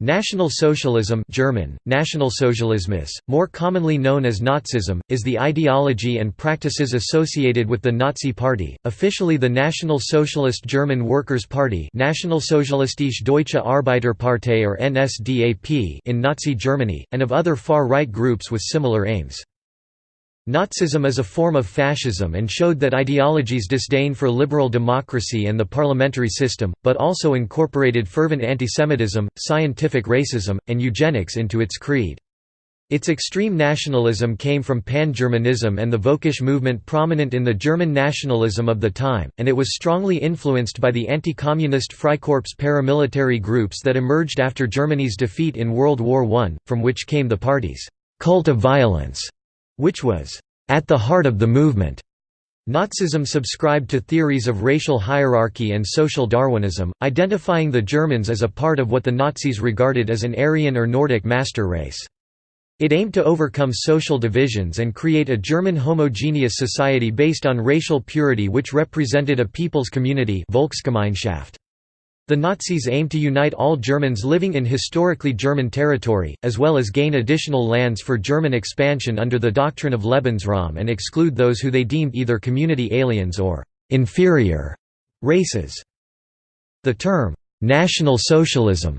National Socialism German, Nationalsozialismus, more commonly known as Nazism, is the ideology and practices associated with the Nazi Party, officially the National Socialist German Workers' Party Nationalsozialistische Deutsche Arbeiterpartei or NSDAP in Nazi Germany, and of other far-right groups with similar aims. Nazism is a form of fascism and showed that ideology's disdain for liberal democracy and the parliamentary system, but also incorporated fervent antisemitism, scientific racism, and eugenics into its creed. Its extreme nationalism came from pan-Germanism and the Völkisch movement prominent in the German nationalism of the time, and it was strongly influenced by the anti-communist Freikorps paramilitary groups that emerged after Germany's defeat in World War I, from which came the party's «cult of violence» which was at the heart of the movement. Nazism subscribed to theories of racial hierarchy and social Darwinism, identifying the Germans as a part of what the Nazis regarded as an Aryan or Nordic master race. It aimed to overcome social divisions and create a German homogeneous society based on racial purity which represented a people's community Volksgemeinschaft. The Nazis aimed to unite all Germans living in historically German territory, as well as gain additional lands for German expansion under the doctrine of Lebensraum and exclude those who they deemed either community aliens or «inferior» races. The term «National Socialism»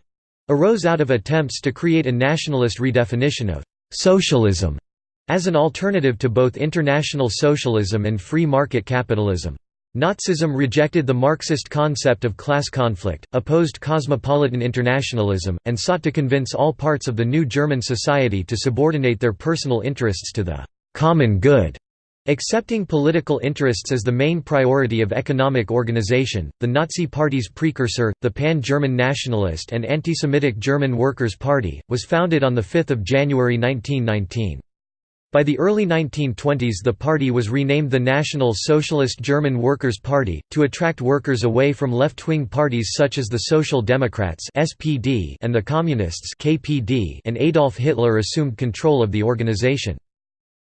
arose out of attempts to create a nationalist redefinition of «socialism» as an alternative to both international socialism and free market capitalism. Nazism rejected the Marxist concept of class conflict, opposed cosmopolitan internationalism, and sought to convince all parts of the new German society to subordinate their personal interests to the «common good». Accepting political interests as the main priority of economic organization, the Nazi Party's precursor, the Pan-German Nationalist and Anti-Semitic German Workers' Party, was founded on 5 January 1919. By the early 1920s the party was renamed the National Socialist German Workers' Party, to attract workers away from left-wing parties such as the Social Democrats and the Communists and Adolf Hitler assumed control of the organization.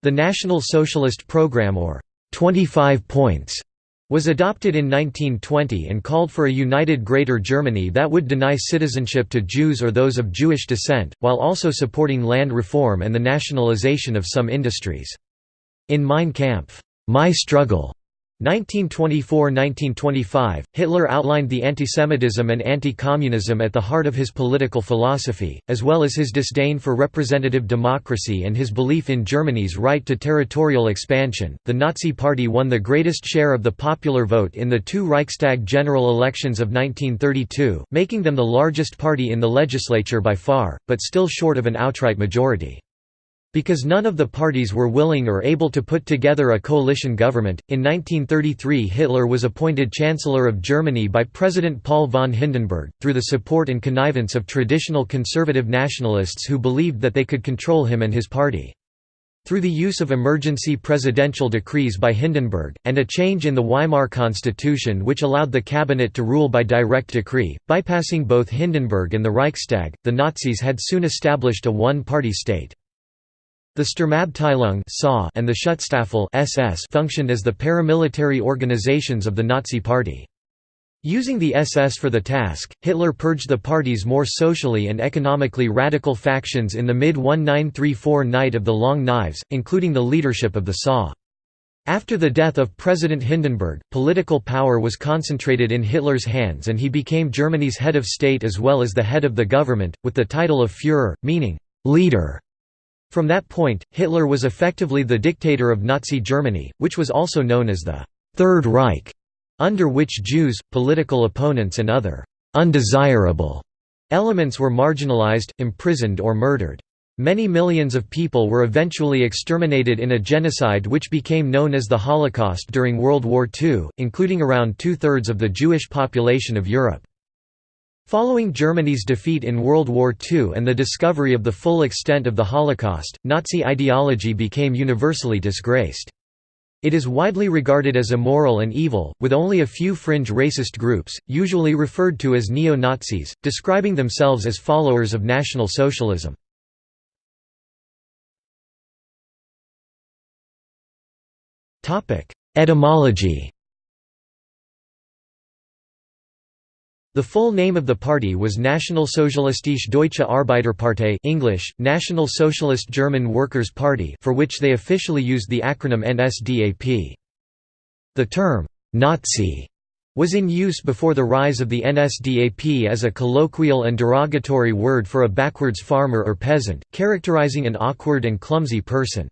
The National Socialist Program or 25 points was adopted in 1920 and called for a united Greater Germany that would deny citizenship to Jews or those of Jewish descent, while also supporting land reform and the nationalization of some industries. In Mein Kampf, My Struggle, 1924–1925, Hitler outlined the antisemitism and anti-communism at the heart of his political philosophy, as well as his disdain for representative democracy and his belief in Germany's right to territorial expansion. The Nazi Party won the greatest share of the popular vote in the two Reichstag general elections of 1932, making them the largest party in the legislature by far, but still short of an outright majority. Because none of the parties were willing or able to put together a coalition government, in 1933 Hitler was appointed Chancellor of Germany by President Paul von Hindenburg, through the support and connivance of traditional conservative nationalists who believed that they could control him and his party. Through the use of emergency presidential decrees by Hindenburg, and a change in the Weimar Constitution which allowed the cabinet to rule by direct decree, bypassing both Hindenburg and the Reichstag, the Nazis had soon established a one-party state. The Sturmabteilung and the Schutzstaffel functioned as the paramilitary organizations of the Nazi Party. Using the SS for the task, Hitler purged the party's more socially and economically radical factions in the mid-1934 Night of the Long Knives, including the leadership of the SA. After the death of President Hindenburg, political power was concentrated in Hitler's hands and he became Germany's head of state as well as the head of the government, with the title of Führer, meaning «leader». From that point, Hitler was effectively the dictator of Nazi Germany, which was also known as the Third Reich, under which Jews, political opponents and other «undesirable» elements were marginalized, imprisoned or murdered. Many millions of people were eventually exterminated in a genocide which became known as the Holocaust during World War II, including around two-thirds of the Jewish population of Europe. Following Germany's defeat in World War II and the discovery of the full extent of the Holocaust, Nazi ideology became universally disgraced. It is widely regarded as immoral and evil, with only a few fringe racist groups, usually referred to as neo-Nazis, describing themselves as followers of National Socialism. Etymology The full name of the party was Nationalsozialistische Deutsche Arbeiterpartei English, National Socialist German Workers' Party for which they officially used the acronym NSDAP. The term, ''Nazi'' was in use before the rise of the NSDAP as a colloquial and derogatory word for a backwards farmer or peasant, characterizing an awkward and clumsy person.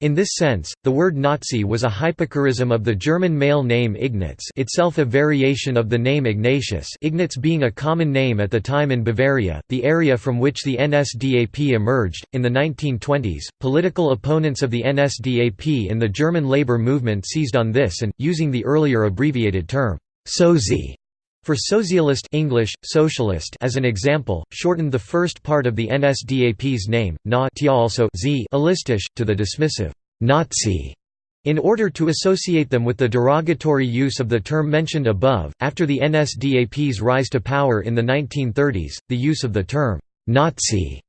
In this sense, the word Nazi was a hypocorism of the German male name Ignaz itself a variation of the name Ignatius Ignaz being a common name at the time in Bavaria, the area from which the NSDAP emerged. In the 1920s, political opponents of the NSDAP in the German labor movement seized on this and, using the earlier abbreviated term, Sozi, for socialist English, socialist as an example, shortened the first part of the NSDAP's name, na also z alistisch, to the dismissive Nazi. In order to associate them with the derogatory use of the term mentioned above, after the NSDAP's rise to power in the 1930s, the use of the term Nazi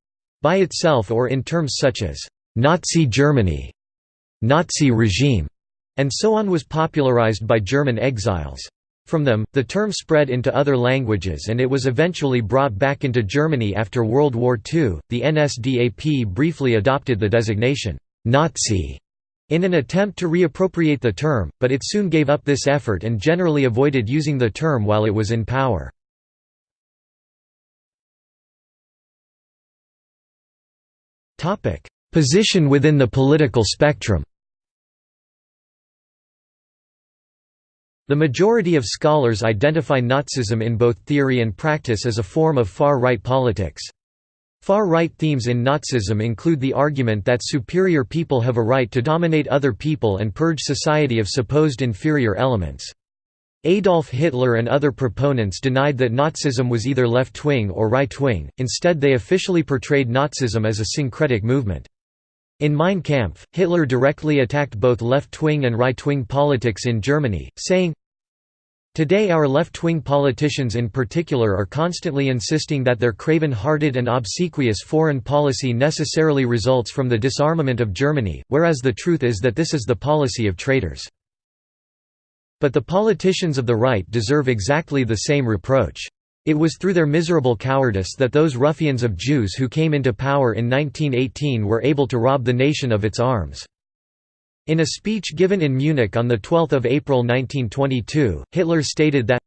by itself or in terms such as Nazi Germany, Nazi regime, and so on was popularized by German exiles. From them, the term spread into other languages and it was eventually brought back into Germany after World War II. The NSDAP briefly adopted the designation, Nazi, in an attempt to reappropriate the term, but it soon gave up this effort and generally avoided using the term while it was in power. Position within the political spectrum The majority of scholars identify Nazism in both theory and practice as a form of far-right politics. Far-right themes in Nazism include the argument that superior people have a right to dominate other people and purge society of supposed inferior elements. Adolf Hitler and other proponents denied that Nazism was either left-wing or right-wing, instead they officially portrayed Nazism as a syncretic movement. In Mein Kampf, Hitler directly attacked both left-wing and right-wing politics in Germany, saying, Today our left-wing politicians in particular are constantly insisting that their craven-hearted and obsequious foreign policy necessarily results from the disarmament of Germany, whereas the truth is that this is the policy of traitors. But the politicians of the right deserve exactly the same reproach. It was through their miserable cowardice that those ruffians of Jews who came into power in 1918 were able to rob the nation of its arms. In a speech given in Munich on 12 April 1922, Hitler stated that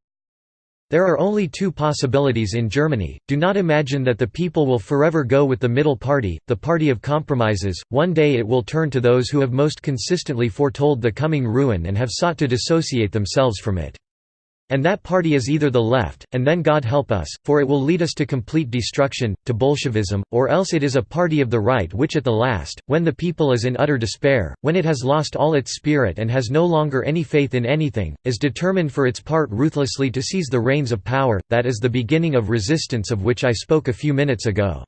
there are only two possibilities in Germany, do not imagine that the people will forever go with the middle party, the party of compromises, one day it will turn to those who have most consistently foretold the coming ruin and have sought to dissociate themselves from it. And that party is either the left, and then God help us, for it will lead us to complete destruction, to Bolshevism, or else it is a party of the right which at the last, when the people is in utter despair, when it has lost all its spirit and has no longer any faith in anything, is determined for its part ruthlessly to seize the reins of power, that is the beginning of resistance of which I spoke a few minutes ago."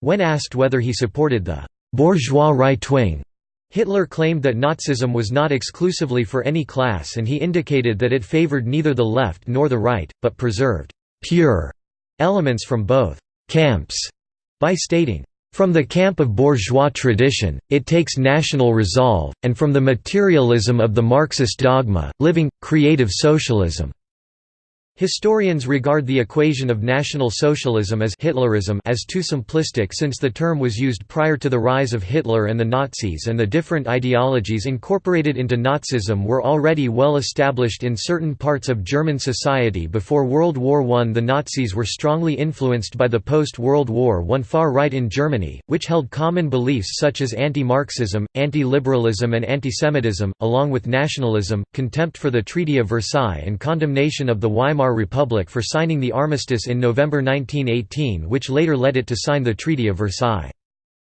When asked whether he supported the «bourgeois right wing», Hitler claimed that Nazism was not exclusively for any class and he indicated that it favored neither the left nor the right, but preserved «pure» elements from both «camps» by stating, "...from the camp of bourgeois tradition, it takes national resolve, and from the materialism of the Marxist dogma, living, creative socialism." Historians regard the equation of National Socialism as Hitlerism as too simplistic since the term was used prior to the rise of Hitler and the Nazis and the different ideologies incorporated into Nazism were already well established in certain parts of German society before World War I. The Nazis were strongly influenced by the post-World War I far right in Germany, which held common beliefs such as anti-Marxism, anti-liberalism and antisemitism, along with nationalism, contempt for the Treaty of Versailles and condemnation of the Weimar Weimar Republic for signing the armistice in November 1918 which later led it to sign the Treaty of Versailles.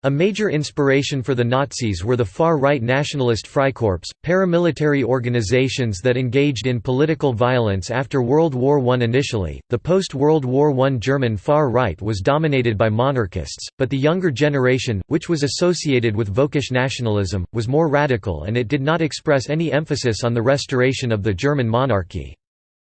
A major inspiration for the Nazis were the far-right nationalist Freikorps, paramilitary organizations that engaged in political violence after World War I. Initially, the post-World War I German far-right was dominated by monarchists, but the younger generation, which was associated with Völkisch nationalism, was more radical and it did not express any emphasis on the restoration of the German monarchy.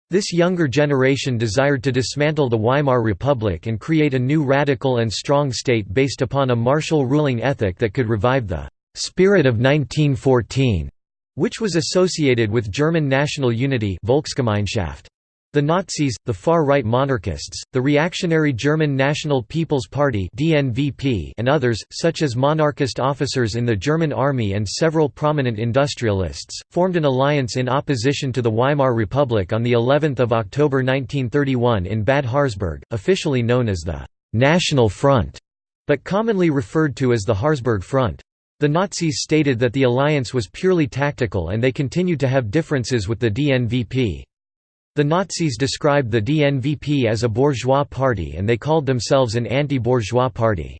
This younger generation desired to dismantle the Weimar Republic and create a new radical and strong state based upon a martial ruling ethic that could revive the «spirit of 1914», which was associated with German national unity Volksgemeinschaft. The Nazis, the far-right monarchists, the reactionary German National People's Party and others, such as monarchist officers in the German army and several prominent industrialists, formed an alliance in opposition to the Weimar Republic on of October 1931 in Bad Harzburg, officially known as the «National Front», but commonly referred to as the Harzburg Front. The Nazis stated that the alliance was purely tactical and they continued to have differences with the DNVP. The Nazis described the DNVP as a bourgeois party and they called themselves an anti-bourgeois party.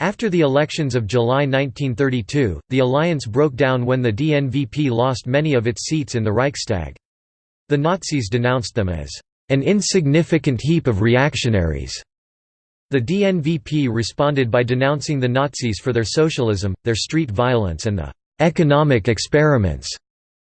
After the elections of July 1932, the alliance broke down when the DNVP lost many of its seats in the Reichstag. The Nazis denounced them as an insignificant heap of reactionaries. The DNVP responded by denouncing the Nazis for their socialism, their street violence and the «economic experiments»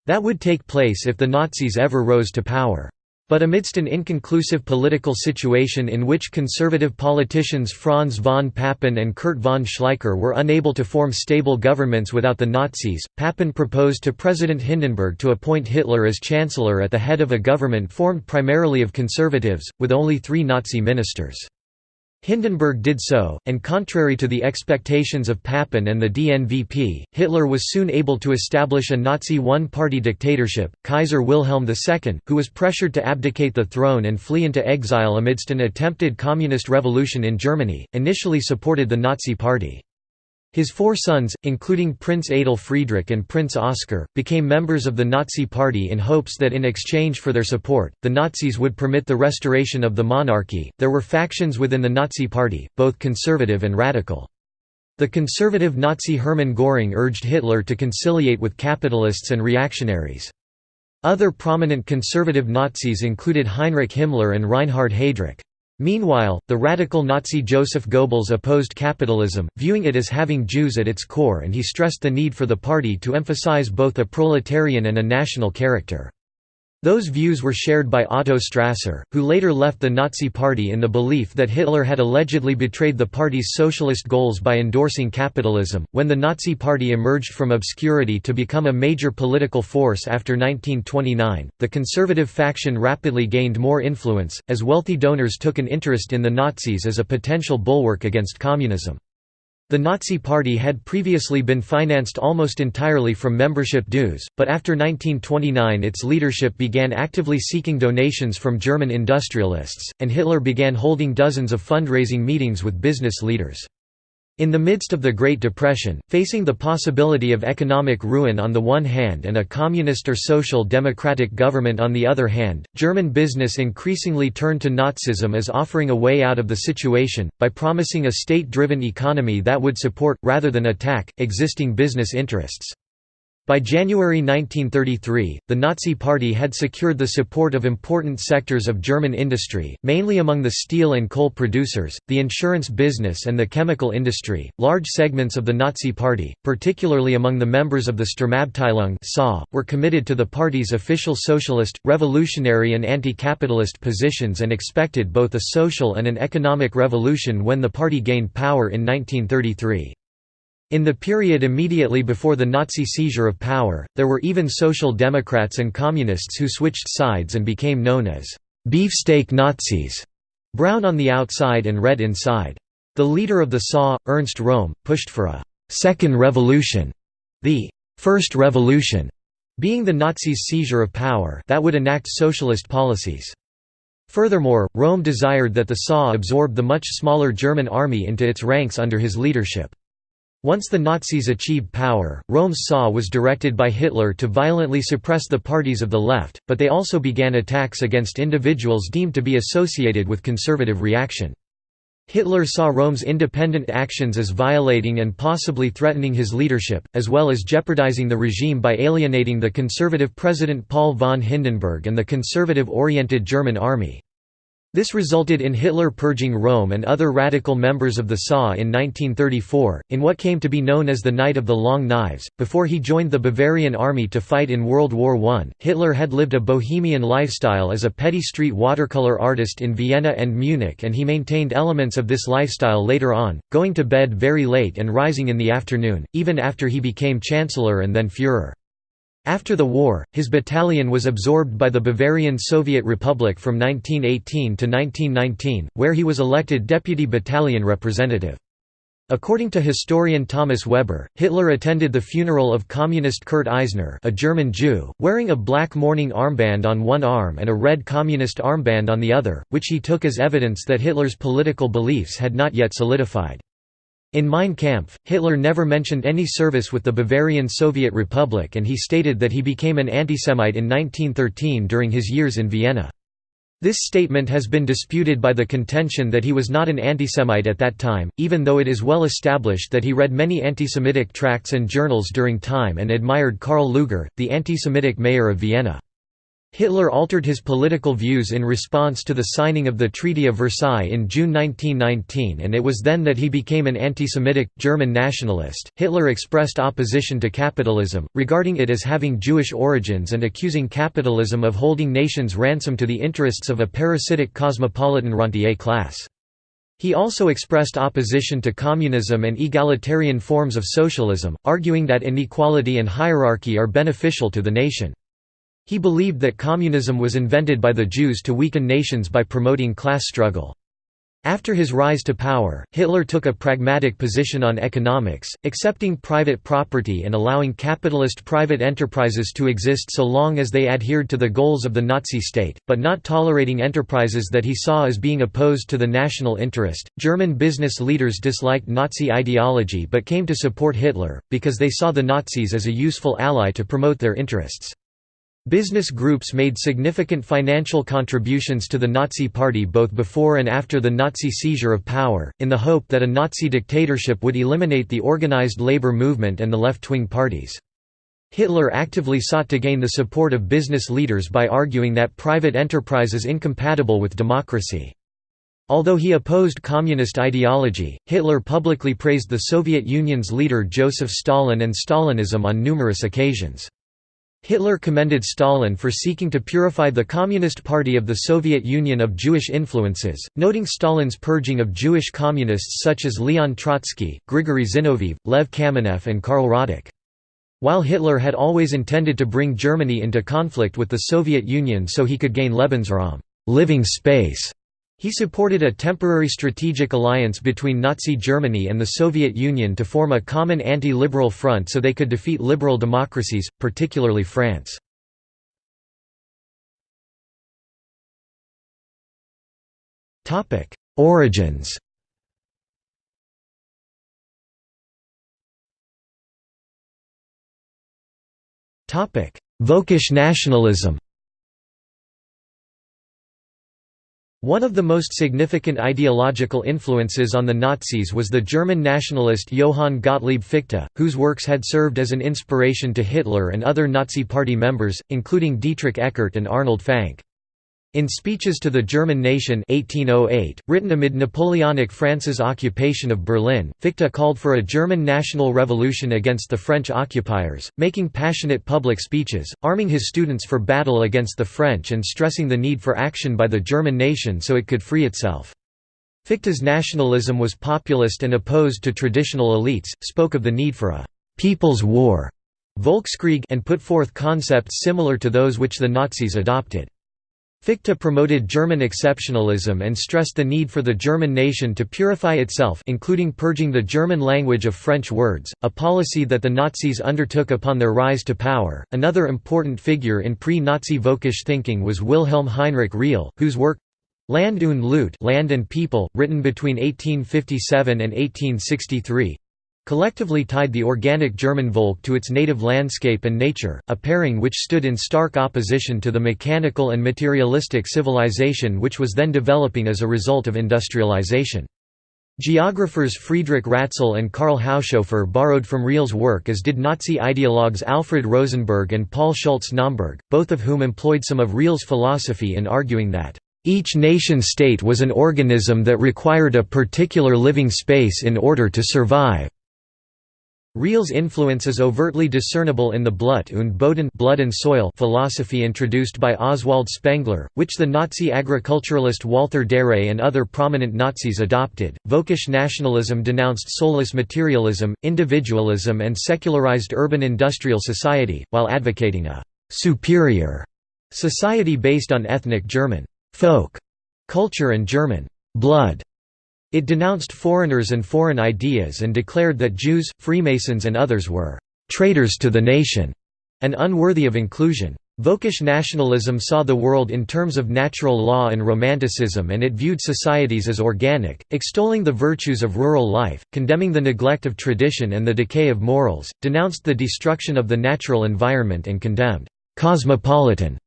that would take place if the Nazis ever rose to power. But amidst an inconclusive political situation in which conservative politicians Franz von Papen and Kurt von Schleicher were unable to form stable governments without the Nazis, Papen proposed to President Hindenburg to appoint Hitler as chancellor at the head of a government formed primarily of conservatives, with only three Nazi ministers. Hindenburg did so, and contrary to the expectations of Papen and the DNVP, Hitler was soon able to establish a Nazi one-party dictatorship. Kaiser Wilhelm II, who was pressured to abdicate the throne and flee into exile amidst an attempted communist revolution in Germany, initially supported the Nazi Party. His four sons, including Prince Adolf Friedrich and Prince Oscar, became members of the Nazi Party in hopes that in exchange for their support, the Nazis would permit the restoration of the monarchy. There were factions within the Nazi Party, both conservative and radical. The conservative Nazi Hermann Göring urged Hitler to conciliate with capitalists and reactionaries. Other prominent conservative Nazis included Heinrich Himmler and Reinhard Heydrich. Meanwhile, the radical Nazi Joseph Goebbels opposed capitalism, viewing it as having Jews at its core and he stressed the need for the party to emphasize both a proletarian and a national character. Those views were shared by Otto Strasser, who later left the Nazi Party in the belief that Hitler had allegedly betrayed the party's socialist goals by endorsing capitalism. When the Nazi Party emerged from obscurity to become a major political force after 1929, the conservative faction rapidly gained more influence, as wealthy donors took an interest in the Nazis as a potential bulwark against communism. The Nazi Party had previously been financed almost entirely from membership dues, but after 1929 its leadership began actively seeking donations from German industrialists, and Hitler began holding dozens of fundraising meetings with business leaders. In the midst of the Great Depression, facing the possibility of economic ruin on the one hand and a communist or social democratic government on the other hand, German business increasingly turned to Nazism as offering a way out of the situation, by promising a state-driven economy that would support, rather than attack, existing business interests. By January 1933, the Nazi Party had secured the support of important sectors of German industry, mainly among the steel and coal producers, the insurance business, and the chemical industry. Large segments of the Nazi Party, particularly among the members of the Sturmabteilung, were committed to the party's official socialist, revolutionary, and anti capitalist positions and expected both a social and an economic revolution when the party gained power in 1933. In the period immediately before the Nazi seizure of power, there were even Social Democrats and Communists who switched sides and became known as beefsteak Nazis, brown on the outside and red inside. The leader of the SA, Ernst Röhm, pushed for a second revolution», the First revolution» being the Nazis' seizure of power that would enact socialist policies. Furthermore, Röhm desired that the SA absorb the much smaller German army into its ranks under his leadership. Once the Nazis achieved power, Röhm's SA was directed by Hitler to violently suppress the parties of the left, but they also began attacks against individuals deemed to be associated with conservative reaction. Hitler saw Röhm's independent actions as violating and possibly threatening his leadership, as well as jeopardizing the regime by alienating the conservative President Paul von Hindenburg and the conservative-oriented German army. This resulted in Hitler purging Röhm and other radical members of the SA in 1934, in what came to be known as the Night of the Long Knives. Before he joined the Bavarian army to fight in World War I, Hitler had lived a bohemian lifestyle as a petty street watercolor artist in Vienna and Munich, and he maintained elements of this lifestyle later on, going to bed very late and rising in the afternoon, even after he became Chancellor and then Führer. After the war, his battalion was absorbed by the Bavarian Soviet Republic from 1918 to 1919, where he was elected deputy battalion representative. According to historian Thomas Weber, Hitler attended the funeral of communist Kurt Eisner a German Jew, wearing a black mourning armband on one arm and a red communist armband on the other, which he took as evidence that Hitler's political beliefs had not yet solidified. In Mein Kampf, Hitler never mentioned any service with the Bavarian Soviet Republic and he stated that he became an antisemite in 1913 during his years in Vienna. This statement has been disputed by the contention that he was not an antisemite at that time, even though it is well established that he read many antisemitic tracts and journals during time and admired Karl Lueger, the anti-Semitic mayor of Vienna. Hitler altered his political views in response to the signing of the Treaty of Versailles in June 1919 and it was then that he became an anti-Semitic, German nationalist. Hitler expressed opposition to capitalism, regarding it as having Jewish origins and accusing capitalism of holding nations ransom to the interests of a parasitic cosmopolitan rentier class. He also expressed opposition to communism and egalitarian forms of socialism, arguing that inequality and hierarchy are beneficial to the nation. He believed that communism was invented by the Jews to weaken nations by promoting class struggle. After his rise to power, Hitler took a pragmatic position on economics, accepting private property and allowing capitalist private enterprises to exist so long as they adhered to the goals of the Nazi state, but not tolerating enterprises that he saw as being opposed to the national interest. German business leaders disliked Nazi ideology but came to support Hitler, because they saw the Nazis as a useful ally to promote their interests. Business groups made significant financial contributions to the Nazi Party both before and after the Nazi seizure of power, in the hope that a Nazi dictatorship would eliminate the organized labor movement and the left-wing parties. Hitler actively sought to gain the support of business leaders by arguing that private enterprise is incompatible with democracy. Although he opposed communist ideology, Hitler publicly praised the Soviet Union's leader Joseph Stalin and Stalinism on numerous occasions. Hitler commended Stalin for seeking to purify the Communist Party of the Soviet Union of Jewish influences, noting Stalin's purging of Jewish communists such as Leon Trotsky, Grigory Zinoviev, Lev Kamenev and Karl Radek. While Hitler had always intended to bring Germany into conflict with the Soviet Union so he could gain Lebensraum living space", he supported a temporary strategic alliance between Nazi Germany and the Soviet Union to form a common anti-liberal front so they could defeat liberal democracies, particularly France. Origins Völkisch nationalism One of the most significant ideological influences on the Nazis was the German nationalist Johann Gottlieb Fichte, whose works had served as an inspiration to Hitler and other Nazi Party members, including Dietrich Eckart and Arnold Fanck. In Speeches to the German Nation 1808, written amid Napoleonic France's occupation of Berlin, Fichte called for a German national revolution against the French occupiers, making passionate public speeches, arming his students for battle against the French and stressing the need for action by the German nation so it could free itself. Fichte's nationalism was populist and opposed to traditional elites, spoke of the need for a «people's war» Volkskrieg and put forth concepts similar to those which the Nazis adopted. Fichte promoted German exceptionalism and stressed the need for the German nation to purify itself including purging the German language of French words, a policy that the Nazis undertook upon their rise to power. Another important figure in pre-Nazi Völkisch thinking was Wilhelm Heinrich Riehl, whose work Land und Leute Land and People, written between 1857 and 1863, collectively tied the organic German Volk to its native landscape and nature, a pairing which stood in stark opposition to the mechanical and materialistic civilization which was then developing as a result of industrialization. Geographers Friedrich Ratzel and Karl Haushofer borrowed from Riehl's work as did Nazi ideologues Alfred Rosenberg and Paul Schultze-Naumburg, both of whom employed some of Riehl's philosophy in arguing that each nation-state was an organism that required a particular living space in order to survive. Riehl's influence is overtly discernible in the Blut und Boden blood and soil philosophy introduced by Oswald Spengler, which the Nazi agriculturalist Walther Darré and other prominent Nazis adopted. Völkisch nationalism denounced soulless materialism, individualism, and secularized urban industrial society, while advocating a superior society based on ethnic German folk culture and German blood. It denounced foreigners and foreign ideas and declared that Jews, Freemasons and others were «traitors to the nation» and unworthy of inclusion. Völkisch nationalism saw the world in terms of natural law and romanticism and it viewed societies as organic, extolling the virtues of rural life, condemning the neglect of tradition and the decay of morals, denounced the destruction of the natural environment and condemned «cosmopolitan»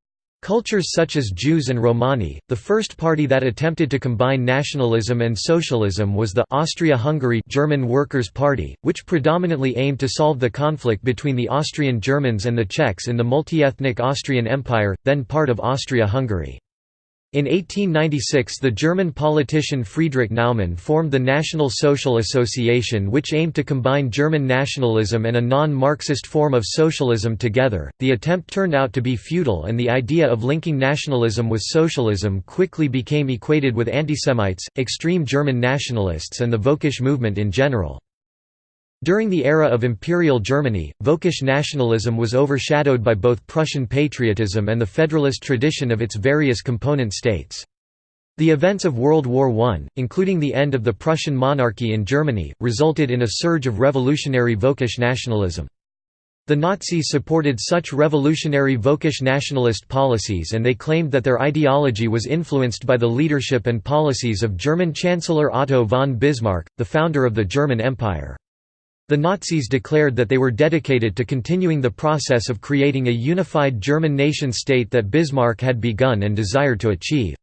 Cultures such as Jews and Romani, the first party that attempted to combine nationalism and socialism was the Austria-Hungary German Workers' Party, which predominantly aimed to solve the conflict between the Austrian Germans and the Czechs in the multi-ethnic Austrian Empire, then part of Austria-Hungary. In 1896 the German politician Friedrich Naumann formed the National Social Association which aimed to combine German nationalism and a non-Marxist form of socialism together. The attempt turned out to be futile and the idea of linking nationalism with socialism quickly became equated with antisemites, extreme German nationalists and the Völkisch movement in general. During the era of Imperial Germany, Völkisch nationalism was overshadowed by both Prussian patriotism and the federalist tradition of its various component states. The events of World War I, including the end of the Prussian monarchy in Germany, resulted in a surge of revolutionary Völkisch nationalism. The Nazis supported such revolutionary Völkisch nationalist policies and they claimed that their ideology was influenced by the leadership and policies of German Chancellor Otto von Bismarck, the founder of the German Empire. The Nazis declared that they were dedicated to continuing the process of creating a unified German nation-state that Bismarck had begun and desired to achieve.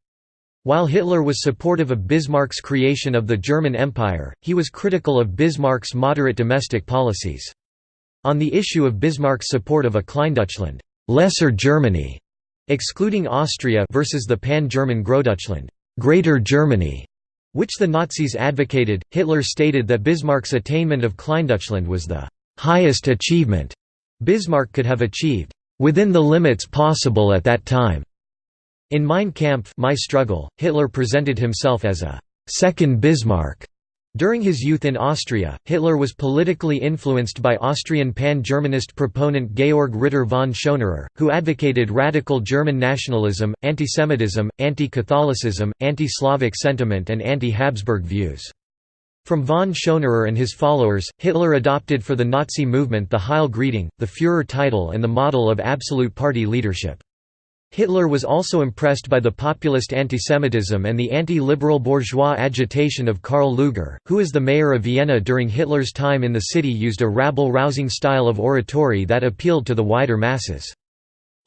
While Hitler was supportive of Bismarck's creation of the German Empire, he was critical of Bismarck's moderate domestic policies. On the issue of Bismarck's support of a Kleindeutschland Lesser Germany", excluding Austria versus the pan-German Großdeutschland Greater Germany", which the Nazis advocated, Hitler stated that Bismarck's attainment of Kleindeutschland was the highest achievement Bismarck could have achieved, within the limits possible at that time. In Mein Kampf My Struggle, Hitler presented himself as a second Bismarck, during his youth in Austria, Hitler was politically influenced by Austrian pan-Germanist proponent Georg Ritter von Schonerer, who advocated radical German nationalism, antisemitism, anti-Catholicism, anti-Slavic sentiment and anti-Habsburg views. From von Schonerer and his followers, Hitler adopted for the Nazi movement the Heil greeting, the Führer title and the model of absolute party leadership. Hitler was also impressed by the populist antisemitism and the anti-liberal bourgeois agitation of Karl Lueger, who as the mayor of Vienna during Hitler's time in the city used a rabble-rousing style of oratory that appealed to the wider masses.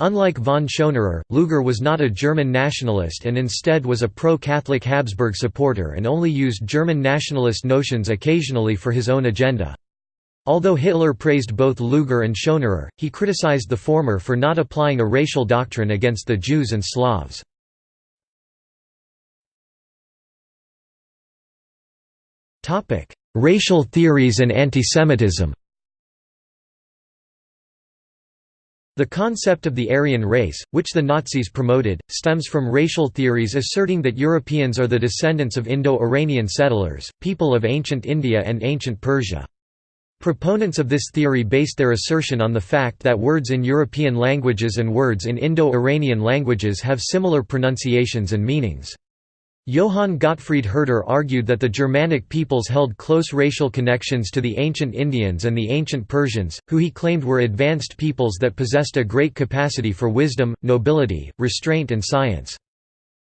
Unlike von Schonerer, Lueger was not a German nationalist and instead was a pro-Catholic Habsburg supporter and only used German nationalist notions occasionally for his own agenda. Although Hitler praised both Lueger and Schonerer, he criticized the former for not applying a racial doctrine against the Jews and Slavs. Racial theories and antisemitism The concept of the Aryan race, which the Nazis promoted, stems from racial theories asserting that Europeans are the descendants of Indo-Iranian settlers, people of ancient India and ancient Persia. Proponents of this theory based their assertion on the fact that words in European languages and words in Indo-Iranian languages have similar pronunciations and meanings. Johann Gottfried Herder argued that the Germanic peoples held close racial connections to the ancient Indians and the ancient Persians, who he claimed were advanced peoples that possessed a great capacity for wisdom, nobility, restraint and science.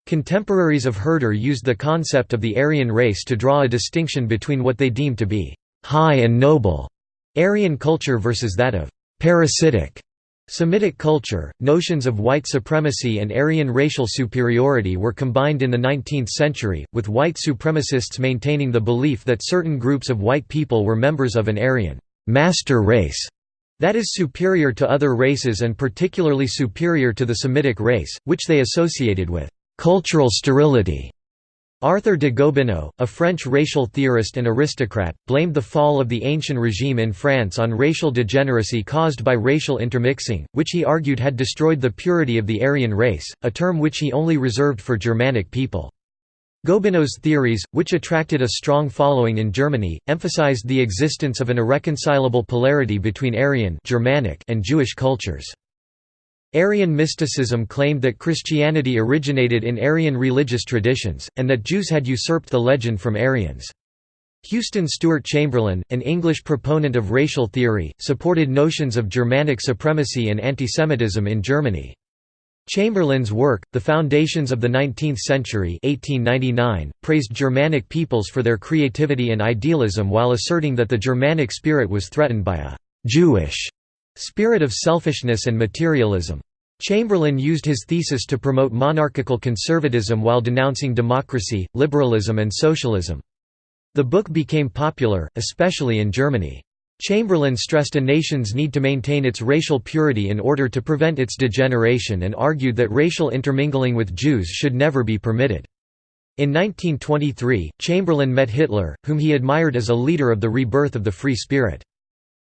Contemporaries of Herder used the concept of the Aryan race to draw a distinction between what they deemed to be high and noble Aryan culture versus that of parasitic Semitic culture, notions of white supremacy and Aryan racial superiority were combined in the 19th century, with white supremacists maintaining the belief that certain groups of white people were members of an Aryan master race that is superior to other races and particularly superior to the Semitic race, which they associated with cultural sterility. Arthur de Gobineau, a French racial theorist and aristocrat, blamed the fall of the ancient regime in France on racial degeneracy caused by racial intermixing, which he argued had destroyed the purity of the Aryan race, a term which he only reserved for Germanic people. Gobineau's theories, which attracted a strong following in Germany, emphasized the existence of an irreconcilable polarity between Aryan Germanic and Jewish cultures. Aryan mysticism claimed that Christianity originated in Aryan religious traditions, and that Jews had usurped the legend from Aryans. Houston Stewart Chamberlain, an English proponent of racial theory, supported notions of Germanic supremacy and antisemitism in Germany. Chamberlain's work, The Foundations of the Nineteenth Century 1899, praised Germanic peoples for their creativity and idealism while asserting that the Germanic spirit was threatened by a «Jewish» Spirit of selfishness and materialism. Chamberlain used his thesis to promote monarchical conservatism while denouncing democracy, liberalism and socialism. The book became popular, especially in Germany. Chamberlain stressed a nation's need to maintain its racial purity in order to prevent its degeneration and argued that racial intermingling with Jews should never be permitted. In 1923, Chamberlain met Hitler, whom he admired as a leader of the rebirth of the free spirit.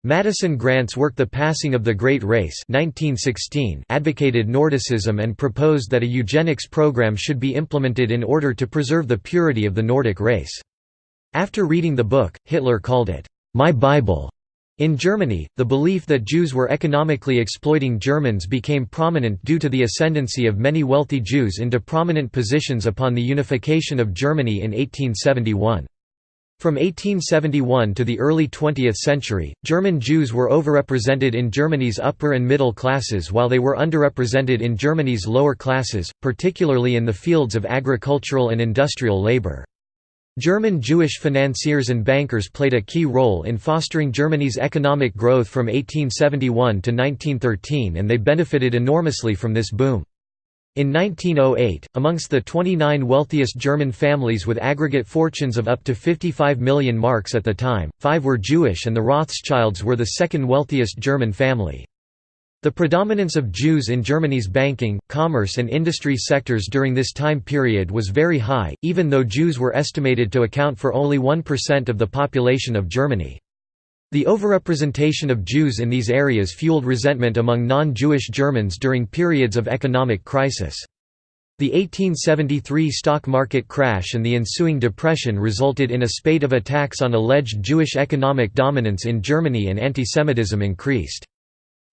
Madison Grant's work The Passing of the Great Race 1916 advocated Nordicism and proposed that a eugenics program should be implemented in order to preserve the purity of the Nordic race. After reading the book, Hitler called it, "'My Bible'". In Germany, the belief that Jews were economically exploiting Germans became prominent due to the ascendancy of many wealthy Jews into prominent positions upon the unification of Germany in 1871. From 1871 to the early 20th century, German Jews were overrepresented in Germany's upper and middle classes while they were underrepresented in Germany's lower classes, particularly in the fields of agricultural and industrial labor. German Jewish financiers and bankers played a key role in fostering Germany's economic growth from 1871 to 1913 and they benefited enormously from this boom. In 1908, amongst the 29 wealthiest German families with aggregate fortunes of up to 55 million marks at the time, five were Jewish and the Rothschilds were the second wealthiest German family. The predominance of Jews in Germany's banking, commerce and industry sectors during this time period was very high, even though Jews were estimated to account for only 1% of the population of Germany. The overrepresentation of Jews in these areas fueled resentment among non-Jewish Germans during periods of economic crisis. The 1873 stock market crash and the ensuing depression resulted in a spate of attacks on alleged Jewish economic dominance in Germany and antisemitism increased.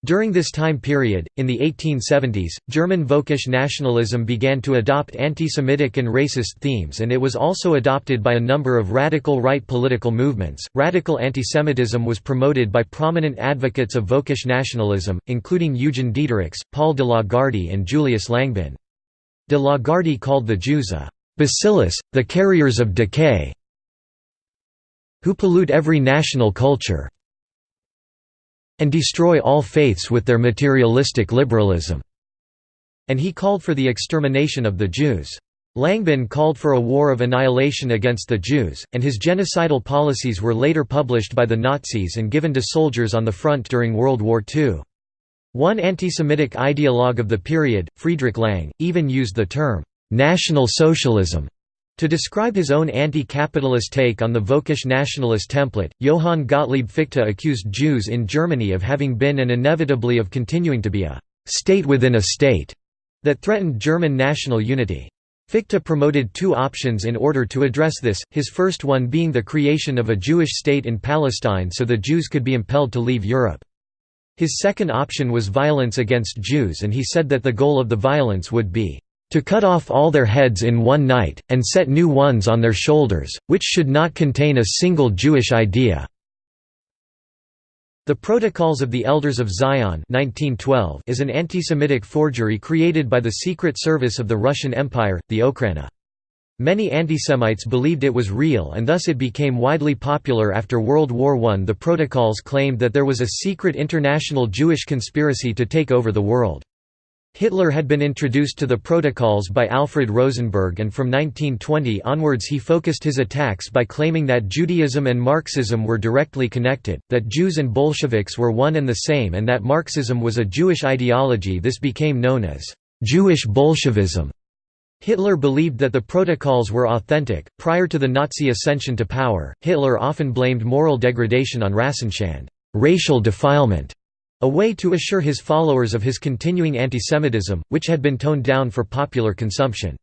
During this time period, in the 1870s, German Völkisch nationalism began to adopt anti-Semitic and racist themes and it was also adopted by a number of radical right political movements. Radical antisemitism was promoted by prominent advocates of Völkisch nationalism, including Eugen Diederichs, Paul de Lagarde and Julius Langbehn. De Lagarde called the Jews a «bacillus, the carriers of decay», who pollute every national culture and destroy all faiths with their materialistic liberalism." And he called for the extermination of the Jews. Langbehn called for a war of annihilation against the Jews, and his genocidal policies were later published by the Nazis and given to soldiers on the front during World War II. One anti-Semitic ideologue of the period, Friedrich Lang, even used the term, "'National Socialism' To describe his own anti-capitalist take on the Völkisch nationalist template, Johann Gottlieb Fichte accused Jews in Germany of having been and inevitably of continuing to be a «state within a state» that threatened German national unity. Fichte promoted two options in order to address this, his first one being the creation of a Jewish state in Palestine so the Jews could be impelled to leave Europe. His second option was violence against Jews and he said that the goal of the violence would be to cut off all their heads in one night, and set new ones on their shoulders, which should not contain a single Jewish idea." The Protocols of the Elders of Zion 1912 is an anti-Semitic forgery created by the Secret Service of the Russian Empire, the Okhrana. Many antisemites believed it was real and thus it became widely popular after World War I. The protocols claimed that there was a secret international Jewish conspiracy to take over the world. Hitler had been introduced to the protocols by Alfred Rosenberg and from 1920 onwards he focused his attacks by claiming that Judaism and Marxism were directly connected, that Jews and Bolsheviks were one and the same and that Marxism was a Jewish ideology this became known as «Jewish Bolshevism». Hitler believed that the protocols were authentic. Prior to the Nazi ascension to power, Hitler often blamed moral degradation on Rassenschande, racial defilement, a way to assure his followers of his continuing antisemitism, which had been toned down for popular consumption.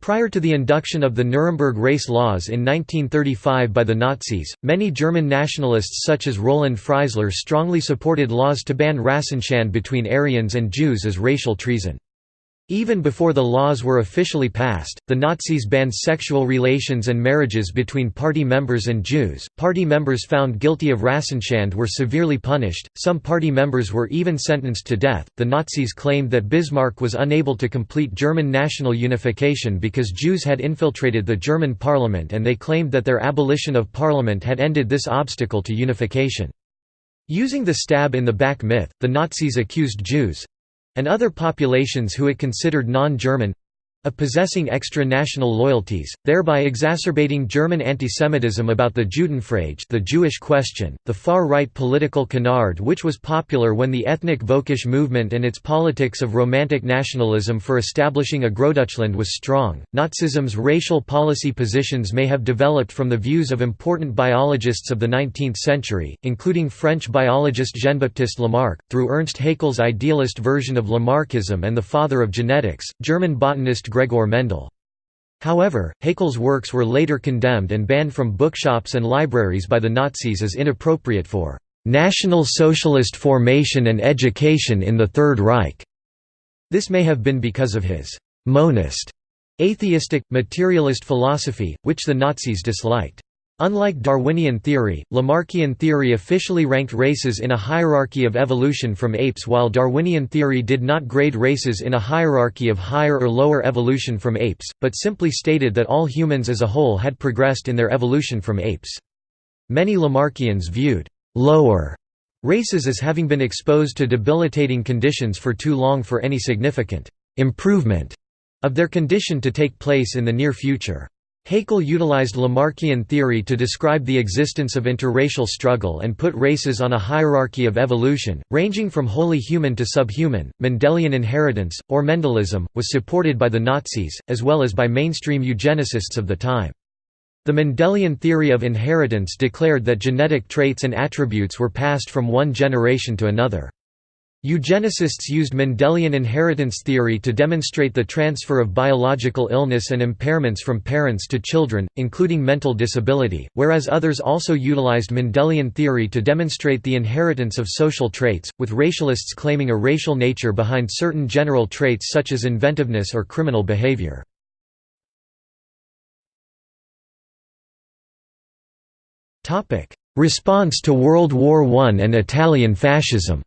Prior to the induction of the Nuremberg race laws in 1935 by the Nazis, many German nationalists such as Roland Freisler strongly supported laws to ban Rassenschande between Aryans and Jews as racial treason. Even before the laws were officially passed, the Nazis banned sexual relations and marriages between party members and Jews. Party members found guilty of Rassenschande were severely punished, some party members were even sentenced to death. The Nazis claimed that Bismarck was unable to complete German national unification because Jews had infiltrated the German parliament and they claimed that their abolition of parliament had ended this obstacle to unification. Using the stab in the back myth, the Nazis accused Jews, and other populations who it considered non-German of possessing extra-national loyalties, thereby exacerbating German antisemitism about the Judenfrage the Jewish question, the far-right political canard which was popular when the ethnic Völkisch movement and its politics of romantic nationalism for establishing a Großdeutschland was strong. Nazism's racial policy positions may have developed from the views of important biologists of the 19th century, including French biologist Jean-Baptiste Lamarck, through Ernst Haeckel's idealist version of Lamarckism and the father of genetics, German botanist Gregor Mendel. However, Haeckel's works were later condemned and banned from bookshops and libraries by the Nazis as inappropriate for "...national socialist formation and education in the Third Reich." This may have been because of his «monist» atheistic, materialist philosophy, which the Nazis disliked. Unlike Darwinian theory, Lamarckian theory officially ranked races in a hierarchy of evolution from apes while Darwinian theory did not grade races in a hierarchy of higher or lower evolution from apes, but simply stated that all humans as a whole had progressed in their evolution from apes. Many Lamarckians viewed «lower» races as having been exposed to debilitating conditions for too long for any significant «improvement» of their condition to take place in the near future. Haeckel utilized Lamarckian theory to describe the existence of interracial struggle and put races on a hierarchy of evolution, ranging from wholly human to subhuman. Mendelian inheritance, or Mendelism, was supported by the Nazis, as well as by mainstream eugenicists of the time. The Mendelian theory of inheritance declared that genetic traits and attributes were passed from one generation to another. Eugenicists used Mendelian inheritance theory to demonstrate the transfer of biological illness and impairments from parents to children, including mental disability, whereas others also utilized Mendelian theory to demonstrate the inheritance of social traits, with racialists claiming a racial nature behind certain general traits such as inventiveness or criminal behavior. Response to World War I and Italian fascism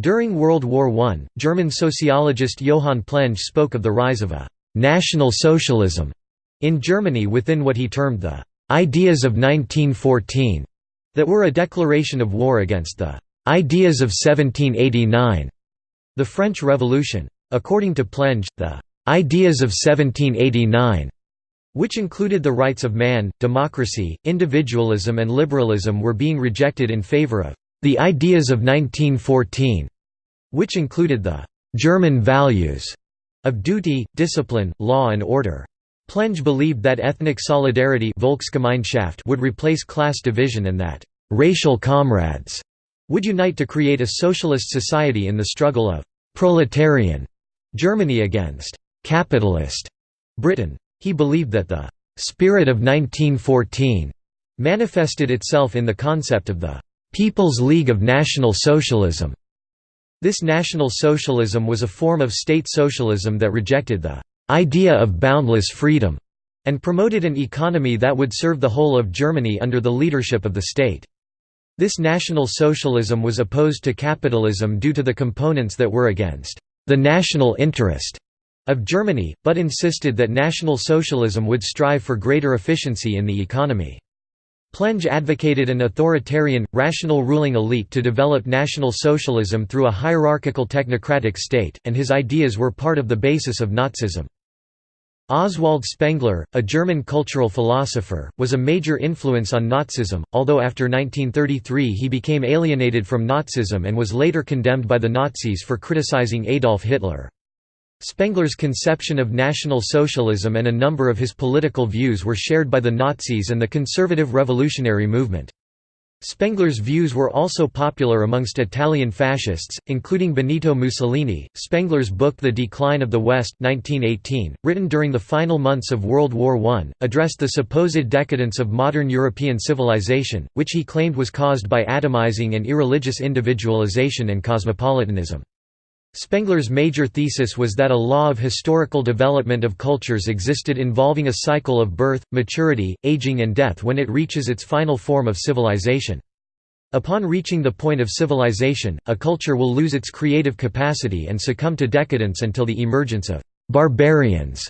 During World War I, German sociologist Johann Plenge spoke of the rise of a «national socialism» in Germany within what he termed the «ideas of 1914» that were a declaration of war against the «ideas of 1789» the French Revolution. According to Plenge, the «ideas of 1789» which included the rights of man, democracy, individualism and liberalism were being rejected in favor of the ideas of 1914, which included the German values of duty, discipline, law and order. Plenge believed that ethnic solidarity Volksgemeinschaft would replace class division and that «racial comrades» would unite to create a socialist society in the struggle of «proletarian» Germany against «capitalist» Britain. He believed that the «spirit of 1914» manifested itself in the concept of the People's League of National Socialism. This National Socialism was a form of state socialism that rejected the idea of boundless freedom and promoted an economy that would serve the whole of Germany under the leadership of the state. This National Socialism was opposed to capitalism due to the components that were against the national interest of Germany, but insisted that National Socialism would strive for greater efficiency in the economy. Plenge advocated an authoritarian, rational ruling elite to develop National Socialism through a hierarchical technocratic state, and his ideas were part of the basis of Nazism. Oswald Spengler, a German cultural philosopher, was a major influence on Nazism, although after 1933 he became alienated from Nazism and was later condemned by the Nazis for criticizing Adolf Hitler. Spengler's conception of National Socialism and a number of his political views were shared by the Nazis and the conservative revolutionary movement. Spengler's views were also popular amongst Italian fascists, including Benito Mussolini. Spengler's book The Decline of the West 1918, written during the final months of World War I, addressed the supposed decadence of modern European civilization, which he claimed was caused by atomizing and irreligious individualization and cosmopolitanism. Spengler's major thesis was that a law of historical development of cultures existed involving a cycle of birth, maturity, aging and death when it reaches its final form of civilization. Upon reaching the point of civilization, a culture will lose its creative capacity and succumb to decadence until the emergence of «barbarians»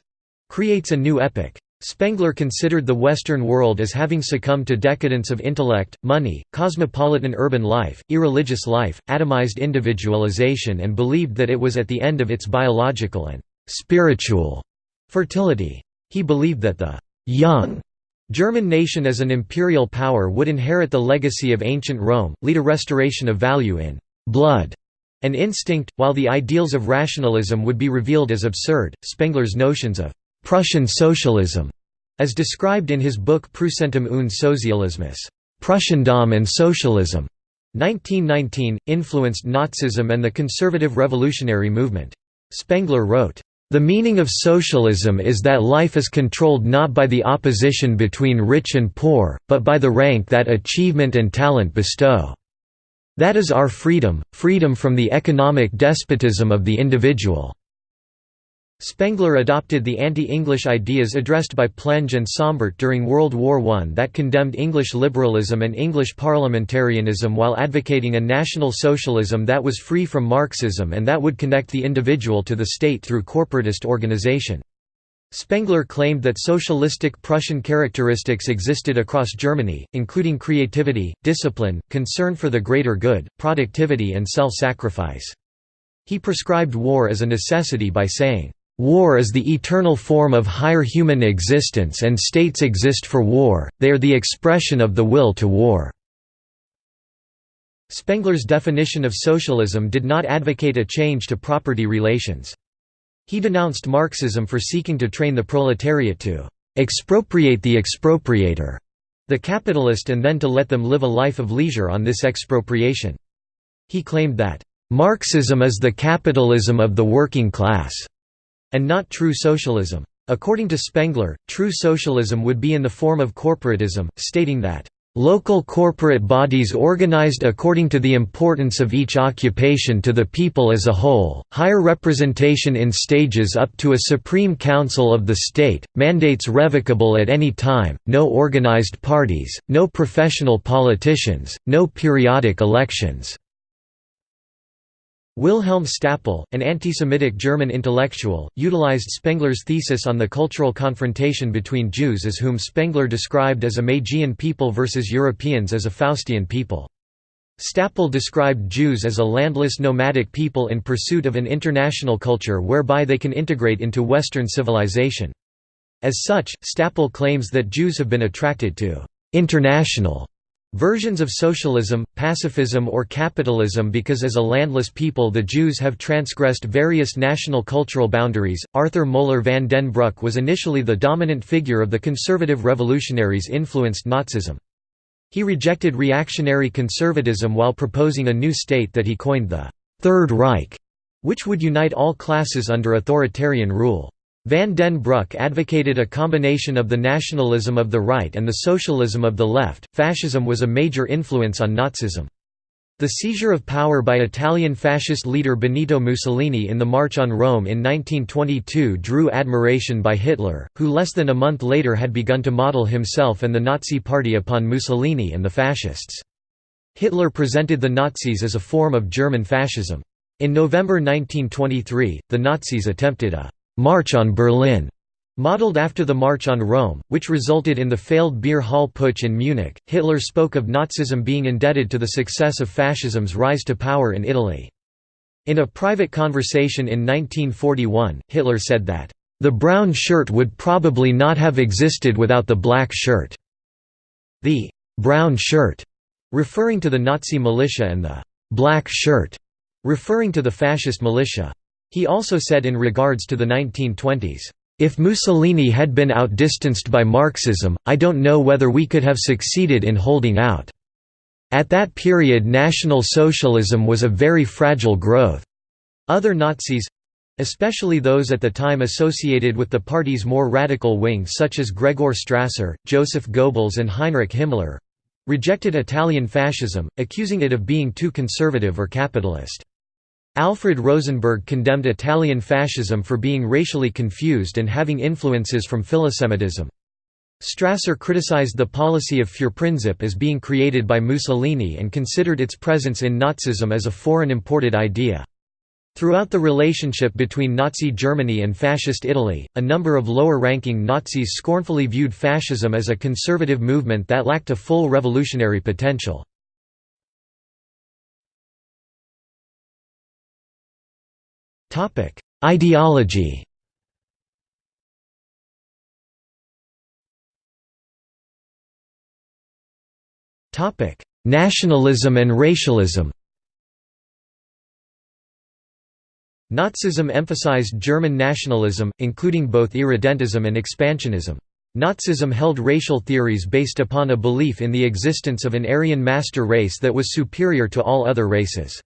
creates a new epoch. Spengler considered the Western world as having succumbed to decadence of intellect, money, cosmopolitan urban life, irreligious life, atomized individualization and believed that it was at the end of its biological and «spiritual» fertility. He believed that the «young» German nation as an imperial power would inherit the legacy of ancient Rome, lead a restoration of value in «blood» and instinct, while the ideals of rationalism would be revealed as absurd. Spengler's notions of Prussian socialism, as described in his book Preußentum und Sozialismus, Prussiandom and Socialism, 1919, influenced Nazism and the conservative revolutionary movement. Spengler wrote, "...the meaning of socialism is that life is controlled not by the opposition between rich and poor, but by the rank that achievement and talent bestow. That is our freedom, freedom from the economic despotism of the individual." Spengler adopted the anti-English ideas addressed by Plenge and Sombart during World War I that condemned English liberalism and English parliamentarianism while advocating a national socialism that was free from Marxism and that would connect the individual to the state through corporatist organization. Spengler claimed that socialistic Prussian characteristics existed across Germany, including creativity, discipline, concern for the greater good, productivity and self-sacrifice. He prescribed war as a necessity by saying, War is the eternal form of higher human existence and states exist for war, they are the expression of the will to war." Spengler's definition of socialism did not advocate a change to property relations. He denounced Marxism for seeking to train the proletariat to «expropriate the expropriator», the capitalist and then to let them live a life of leisure on this expropriation. He claimed that «Marxism is the capitalism of the working class» and not true socialism. According to Spengler, true socialism would be in the form of corporatism, stating that Local corporate bodies organized according to the importance of each occupation to the people as a whole, higher representation in stages up to a Supreme Council of the state, mandates revocable at any time, no organized parties, no professional politicians, no periodic elections. Wilhelm Stapel, an anti-Semitic German intellectual, utilized Spengler's thesis on the cultural confrontation between Jews as whom Spengler described as a Magian people versus Europeans as a Faustian people. Stapel described Jews as a landless nomadic people in pursuit of an international culture whereby they can integrate into Western civilization. As such, Stapel claims that Jews have been attracted to «international» Versions of socialism, pacifism or capitalism because as a landless people the Jews have transgressed various national cultural boundaries. Arthur Moeller van den Bruck was initially the dominant figure of the conservative revolutionaries influenced Nazism. He rejected reactionary conservatism while proposing a new state that he coined the Third Reich, which would unite all classes under authoritarian rule. Van den Bruck advocated a combination of the nationalism of the right and the socialism of the left. Fascism was a major influence on Nazism. The seizure of power by Italian fascist leader Benito Mussolini in the March on Rome in 1922 drew admiration by Hitler, who less than a month later had begun to model himself and the Nazi Party upon Mussolini and the fascists. Hitler presented the Nazis as a form of German fascism. In November 1923, the Nazis attempted a March on Berlin, modeled after the March on Rome, which resulted in the failed beer hall putsch in Munich. Hitler spoke of Nazism being indebted to the success of fascism's rise to power in Italy. In a private conversation in 1941, Hitler said that, The brown shirt would probably not have existed without the black shirt. The brown shirt, referring to the Nazi militia and the black shirt, referring to the fascist militia. He also said in regards to the 1920s, if Mussolini had been outdistanced by Marxism, I don't know whether we could have succeeded in holding out. At that period National Socialism was a very fragile growth. Other Nazis, especially those at the time associated with the party's more radical wing such as Gregor Strasser, Joseph Goebbels and Heinrich Himmler, rejected Italian fascism, accusing it of being too conservative or capitalist. Alfred Rosenberg condemned Italian fascism for being racially confused and having influences from philosemitism. Strasser criticized the policy of Führerprinzip as being created by Mussolini and considered its presence in Nazism as a foreign imported idea. Throughout the relationship between Nazi Germany and Fascist Italy, a number of lower-ranking Nazis scornfully viewed fascism as a conservative movement that lacked a full revolutionary potential. Ideology Topic: Nationalism and racialism Nazism emphasized German nationalism, including both irredentism and expansionism. Nazism held racial theories based upon a belief in the existence of an Aryan master race that was superior to all other races.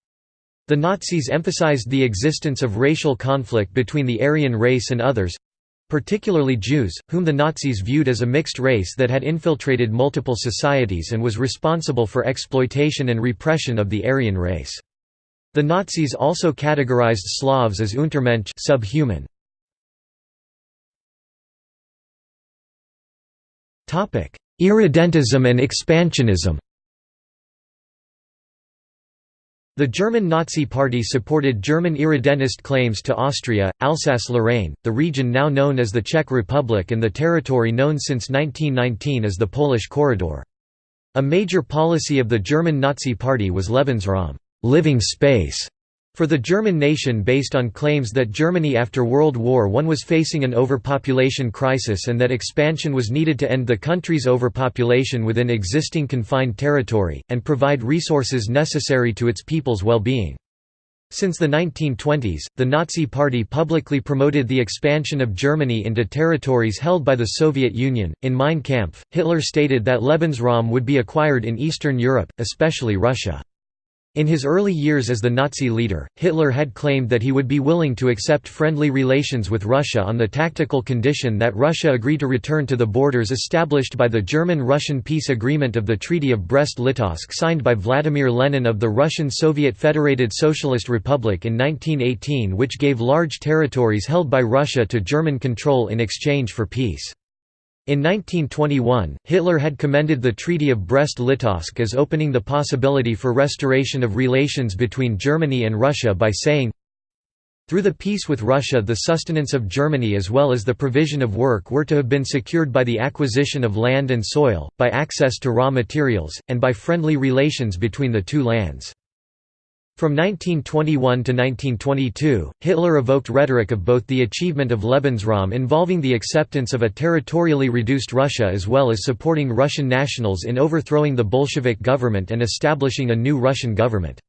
The Nazis emphasized the existence of racial conflict between the Aryan race and others—particularly Jews, whom the Nazis viewed as a mixed race that had infiltrated multiple societies and was responsible for exploitation and repression of the Aryan race. The Nazis also categorized Slavs as Untermensch subhuman. Irredentism and expansionism The German Nazi Party supported German irredentist claims to Austria, Alsace-Lorraine, the region now known as the Czech Republic and the territory known since 1919 as the Polish Corridor. A major policy of the German Nazi Party was Lebensraum living space for the German nation based on claims that Germany after World War I was facing an overpopulation crisis and that expansion was needed to end the country's overpopulation within existing confined territory, and provide resources necessary to its people's well-being. Since the 1920s, the Nazi Party publicly promoted the expansion of Germany into territories held by the Soviet Union. In Mein Kampf, Hitler stated that Lebensraum would be acquired in Eastern Europe, especially Russia. In his early years as the Nazi leader, Hitler had claimed that he would be willing to accept friendly relations with Russia on the tactical condition that Russia agree to return to the borders established by the German-Russian peace agreement of the Treaty of Brest-Litovsk signed by Vladimir Lenin of the Russian Soviet Federated Socialist Republic in 1918 which gave large territories held by Russia to German control in exchange for peace. In 1921, Hitler had commended the Treaty of Brest-Litovsk as opening the possibility for restoration of relations between Germany and Russia by saying, through the peace with Russia the sustenance of Germany as well as the provision of work were to have been secured by the acquisition of land and soil, by access to raw materials, and by friendly relations between the two lands. From 1921 to 1922, Hitler evoked rhetoric of both the achievement of Lebensraum involving the acceptance of a territorially reduced Russia as well as supporting Russian nationals in overthrowing the Bolshevik government and establishing a new Russian government.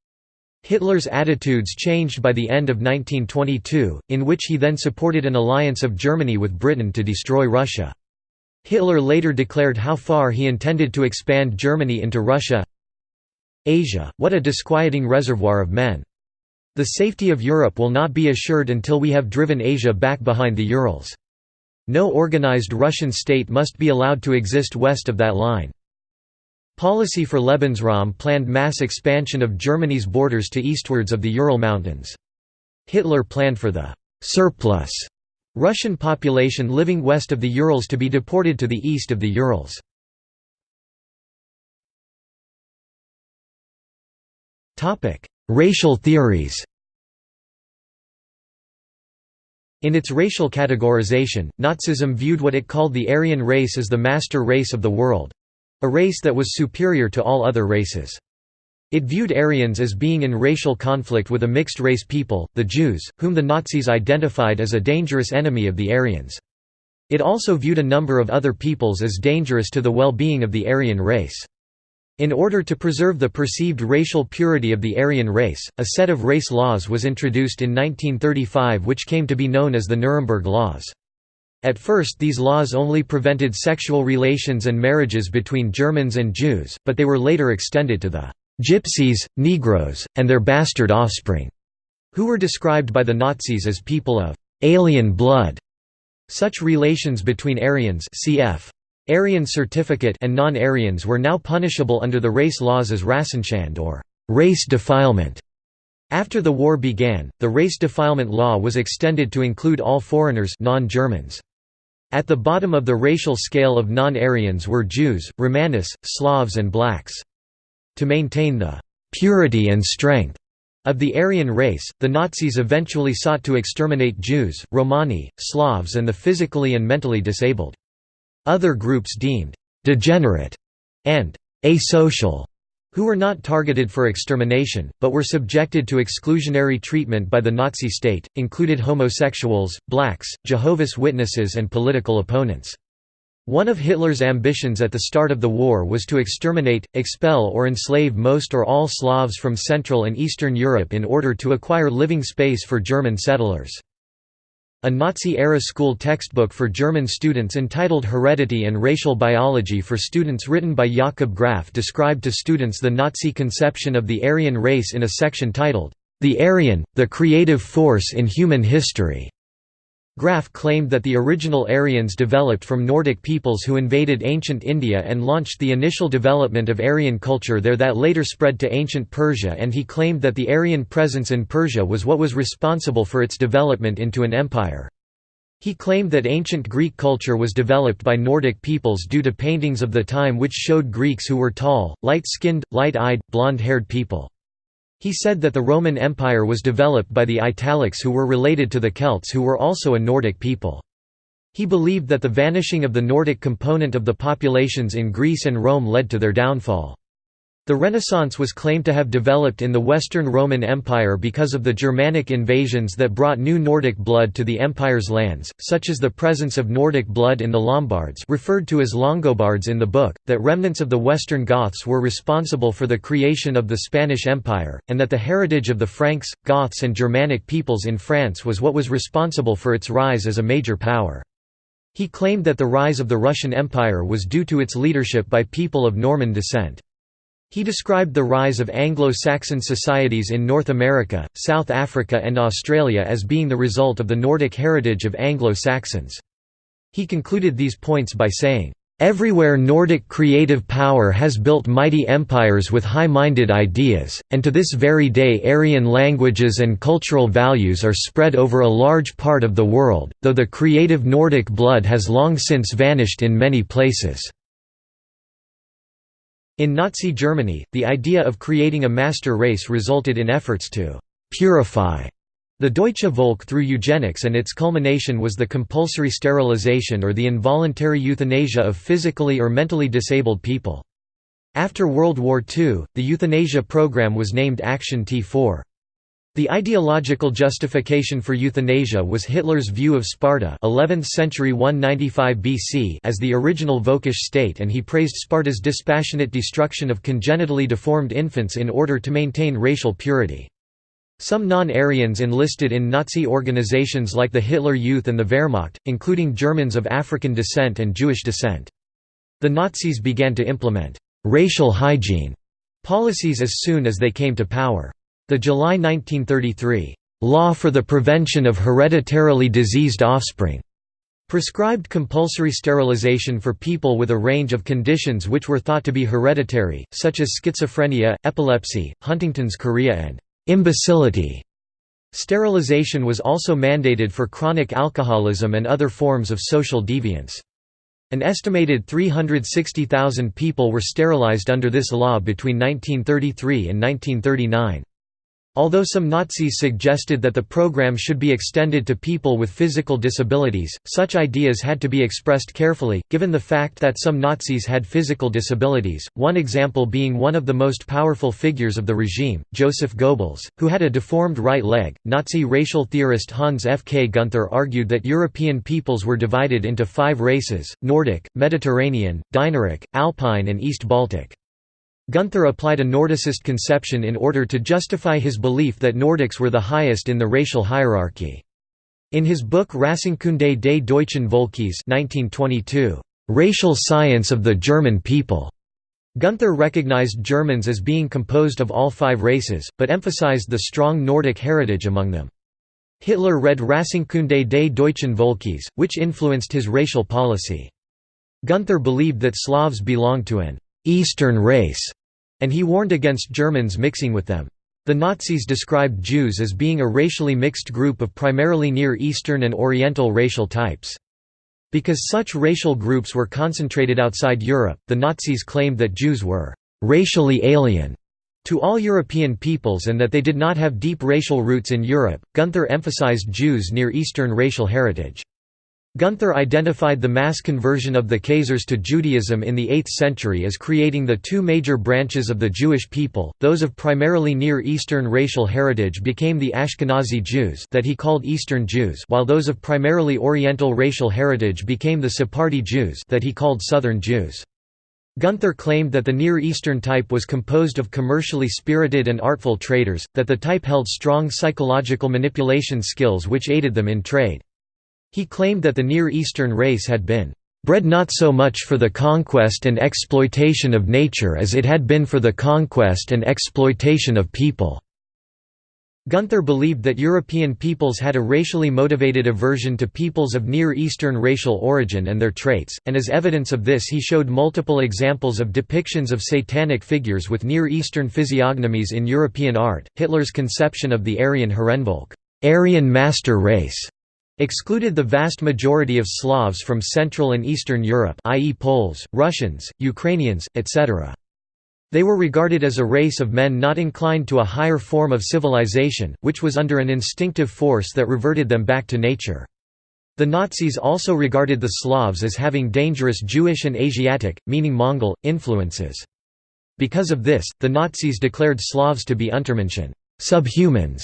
Hitler's attitudes changed by the end of 1922, in which he then supported an alliance of Germany with Britain to destroy Russia. Hitler later declared how far he intended to expand Germany into Russia Asia, what a disquieting reservoir of men. The safety of Europe will not be assured until we have driven Asia back behind the Urals. No organized Russian state must be allowed to exist west of that line. Policy for Lebensraum planned mass expansion of Germany's borders to eastwards of the Ural Mountains. Hitler planned for the «surplus» Russian population living west of the Urals to be deported to the east of the Urals. Racial theories In its racial categorization, Nazism viewed what it called the Aryan race as the master race of the world—a race that was superior to all other races. It viewed Aryans as being in racial conflict with a mixed-race people, the Jews, whom the Nazis identified as a dangerous enemy of the Aryans. It also viewed a number of other peoples as dangerous to the well-being of the Aryan race. In order to preserve the perceived racial purity of the Aryan race, a set of race laws was introduced in 1935 which came to be known as the Nuremberg Laws. At first these laws only prevented sexual relations and marriages between Germans and Jews, but they were later extended to the Gypsies, Negroes, and their bastard offspring, who were described by the Nazis as people of alien blood. Such relations between Aryans cf. Aryan certificate and non-Aryans were now punishable under the race laws as Rassenschande or race defilement. After the war began, the race defilement law was extended to include all foreigners non-Germans. At the bottom of the racial scale of non-Aryans were Jews, Romanis, Slavs and blacks. To maintain the «purity and strength» of the Aryan race, the Nazis eventually sought to exterminate Jews, Romani, Slavs and the physically and mentally disabled. Other groups deemed «degenerate» and «asocial» who were not targeted for extermination, but were subjected to exclusionary treatment by the Nazi state, included homosexuals, blacks, Jehovah's Witnesses and political opponents. One of Hitler's ambitions at the start of the war was to exterminate, expel or enslave most or all Slavs from Central and Eastern Europe in order to acquire living space for German settlers. A Nazi-era school textbook for German students entitled Heredity and Racial Biology for Students written by Jakob Graf described to students the Nazi conception of the Aryan race in a section titled, "'The Aryan, the Creative Force in Human History' Graf claimed that the original Aryans developed from Nordic peoples who invaded ancient India and launched the initial development of Aryan culture there that later spread to ancient Persia and he claimed that the Aryan presence in Persia was what was responsible for its development into an empire. He claimed that ancient Greek culture was developed by Nordic peoples due to paintings of the time which showed Greeks who were tall, light-skinned, light-eyed, blonde-haired people. He said that the Roman Empire was developed by the Italics who were related to the Celts who were also a Nordic people. He believed that the vanishing of the Nordic component of the populations in Greece and Rome led to their downfall. The Renaissance was claimed to have developed in the Western Roman Empire because of the Germanic invasions that brought new Nordic blood to the empire's lands, such as the presence of Nordic blood in the Lombards referred to as Longobards in the book, that remnants of the Western Goths were responsible for the creation of the Spanish Empire, and that the heritage of the Franks, Goths and Germanic peoples in France was what was responsible for its rise as a major power. He claimed that the rise of the Russian Empire was due to its leadership by people of Norman descent. He described the rise of Anglo-Saxon societies in North America, South Africa and Australia as being the result of the Nordic heritage of Anglo-Saxons. He concluded these points by saying, Everywhere Nordic creative power has built mighty empires with high-minded ideas, and to this very day Aryan languages and cultural values are spread over a large part of the world, though the creative Nordic blood has long since vanished in many places. In Nazi Germany, the idea of creating a master race resulted in efforts to «purify» the Deutsche Volk through eugenics and its culmination was the compulsory sterilization or the involuntary euthanasia of physically or mentally disabled people. After World War II, the euthanasia program was named Action T4. The ideological justification for euthanasia was Hitler's view of Sparta 11th century 195 BC as the original Völkisch state and he praised Sparta's dispassionate destruction of congenitally deformed infants in order to maintain racial purity. Some non-Aryans enlisted in Nazi organizations like the Hitler Youth and the Wehrmacht, including Germans of African descent and Jewish descent. The Nazis began to implement «racial hygiene» policies as soon as they came to power. The July 1933 Law for the Prevention of Hereditarily Diseased Offspring prescribed compulsory sterilization for people with a range of conditions which were thought to be hereditary, such as schizophrenia, epilepsy, Huntington's chorea and imbecility. Sterilization was also mandated for chronic alcoholism and other forms of social deviance. An estimated 360,000 people were sterilized under this law between 1933 and 1939. Although some Nazis suggested that the program should be extended to people with physical disabilities, such ideas had to be expressed carefully, given the fact that some Nazis had physical disabilities, one example being one of the most powerful figures of the regime, Joseph Goebbels, who had a deformed right leg. Nazi racial theorist Hans F. K. Gunther argued that European peoples were divided into five races Nordic, Mediterranean, Dinaric, Alpine, and East Baltic. Gunther applied a Nordicist conception in order to justify his belief that Nordics were the highest in the racial hierarchy. In his book Rassenkunde des deutschen Volkes 1922, "'Racial Science of the German People' Gunther recognized Germans as being composed of all five races, but emphasized the strong Nordic heritage among them. Hitler read Rassenkunde des deutschen Volkes, which influenced his racial policy. Gunther believed that Slavs belonged to an «Eastern race», and he warned against Germans mixing with them. The Nazis described Jews as being a racially mixed group of primarily Near Eastern and Oriental racial types. Because such racial groups were concentrated outside Europe, the Nazis claimed that Jews were «racially alien» to all European peoples and that they did not have deep racial roots in Europe. Gunther emphasized Jews' Near Eastern racial heritage. Gunther identified the mass conversion of the Khazars to Judaism in the 8th century as creating the two major branches of the Jewish people, those of primarily Near Eastern racial heritage became the Ashkenazi Jews that he called Eastern Jews while those of primarily Oriental racial heritage became the Sephardi Jews that he called Southern Jews. Gunther claimed that the Near Eastern type was composed of commercially spirited and artful traders, that the type held strong psychological manipulation skills which aided them in trade. He claimed that the Near Eastern race had been bred not so much for the conquest and exploitation of nature as it had been for the conquest and exploitation of people." Gunther believed that European peoples had a racially motivated aversion to peoples of Near Eastern racial origin and their traits, and as evidence of this he showed multiple examples of depictions of satanic figures with Near Eastern physiognomies in European art. Hitler's conception of the Aryan Herrenvolk, Aryan master race, excluded the vast majority of Slavs from Central and Eastern Europe i.e. Poles, Russians, Ukrainians, etc. They were regarded as a race of men not inclined to a higher form of civilization, which was under an instinctive force that reverted them back to nature. The Nazis also regarded the Slavs as having dangerous Jewish and Asiatic, meaning Mongol, influences. Because of this, the Nazis declared Slavs to be Untermenschen subhumans",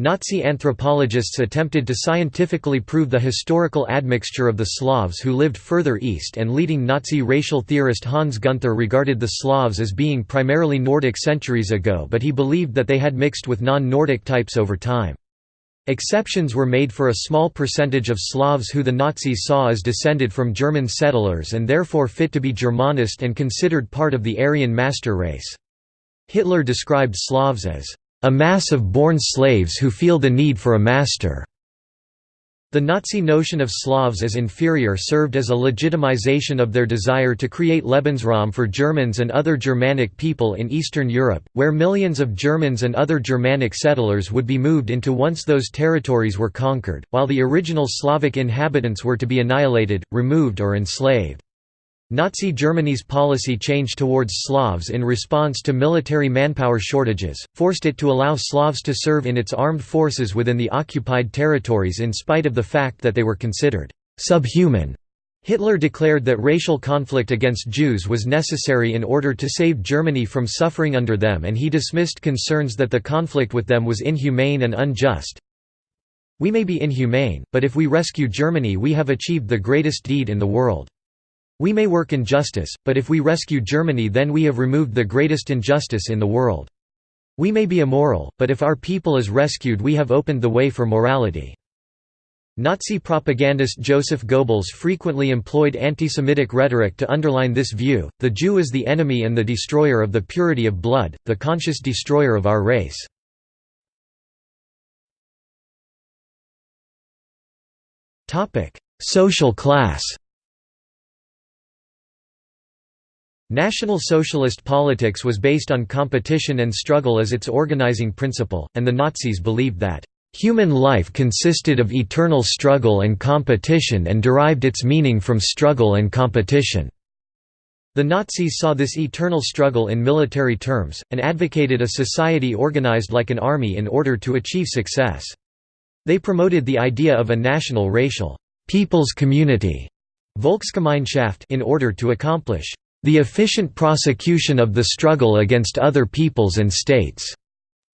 Nazi anthropologists attempted to scientifically prove the historical admixture of the Slavs who lived further east and leading Nazi racial theorist Hans Gunther regarded the Slavs as being primarily Nordic centuries ago but he believed that they had mixed with non-Nordic types over time. Exceptions were made for a small percentage of Slavs who the Nazis saw as descended from German settlers and therefore fit to be Germanist and considered part of the Aryan master race. Hitler described Slavs as a mass of born slaves who feel the need for a master. The Nazi notion of Slavs as inferior served as a legitimization of their desire to create Lebensraum for Germans and other Germanic people in Eastern Europe, where millions of Germans and other Germanic settlers would be moved into once those territories were conquered, while the original Slavic inhabitants were to be annihilated, removed or enslaved. Nazi Germany's policy change towards Slavs in response to military manpower shortages, forced it to allow Slavs to serve in its armed forces within the occupied territories in spite of the fact that they were considered subhuman. Hitler declared that racial conflict against Jews was necessary in order to save Germany from suffering under them and he dismissed concerns that the conflict with them was inhumane and unjust. We may be inhumane, but if we rescue Germany we have achieved the greatest deed in the world. We may work injustice, but if we rescue Germany then we have removed the greatest injustice in the world. We may be immoral, but if our people is rescued we have opened the way for morality. Nazi propagandist Joseph Goebbels frequently employed anti-Semitic rhetoric to underline this view, the Jew is the enemy and the destroyer of the purity of blood, the conscious destroyer of our race. Social class National Socialist politics was based on competition and struggle as its organizing principle, and the Nazis believed that, "...human life consisted of eternal struggle and competition and derived its meaning from struggle and competition." The Nazis saw this eternal struggle in military terms, and advocated a society organized like an army in order to achieve success. They promoted the idea of a national racial people's community Volksgemeinschaft in order to accomplish the efficient prosecution of the struggle against other peoples and states.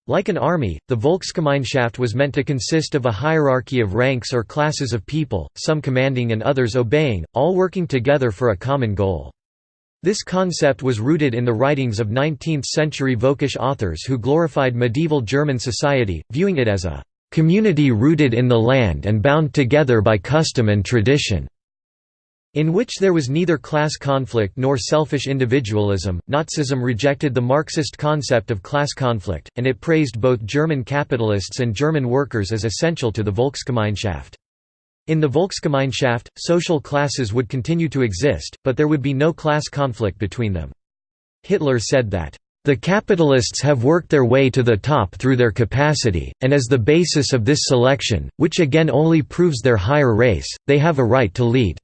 Like an army, the Volksgemeinschaft was meant to consist of a hierarchy of ranks or classes of people, some commanding and others obeying, all working together for a common goal. This concept was rooted in the writings of 19th-century Völkisch authors who glorified medieval German society, viewing it as a "...community rooted in the land and bound together by custom and tradition." In which there was neither class conflict nor selfish individualism. Nazism rejected the Marxist concept of class conflict, and it praised both German capitalists and German workers as essential to the Volksgemeinschaft. In the Volksgemeinschaft, social classes would continue to exist, but there would be no class conflict between them. Hitler said that, "...the capitalists have worked their way to the top through their capacity, and as the basis of this selection, which again only proves their higher race, they have a right to lead."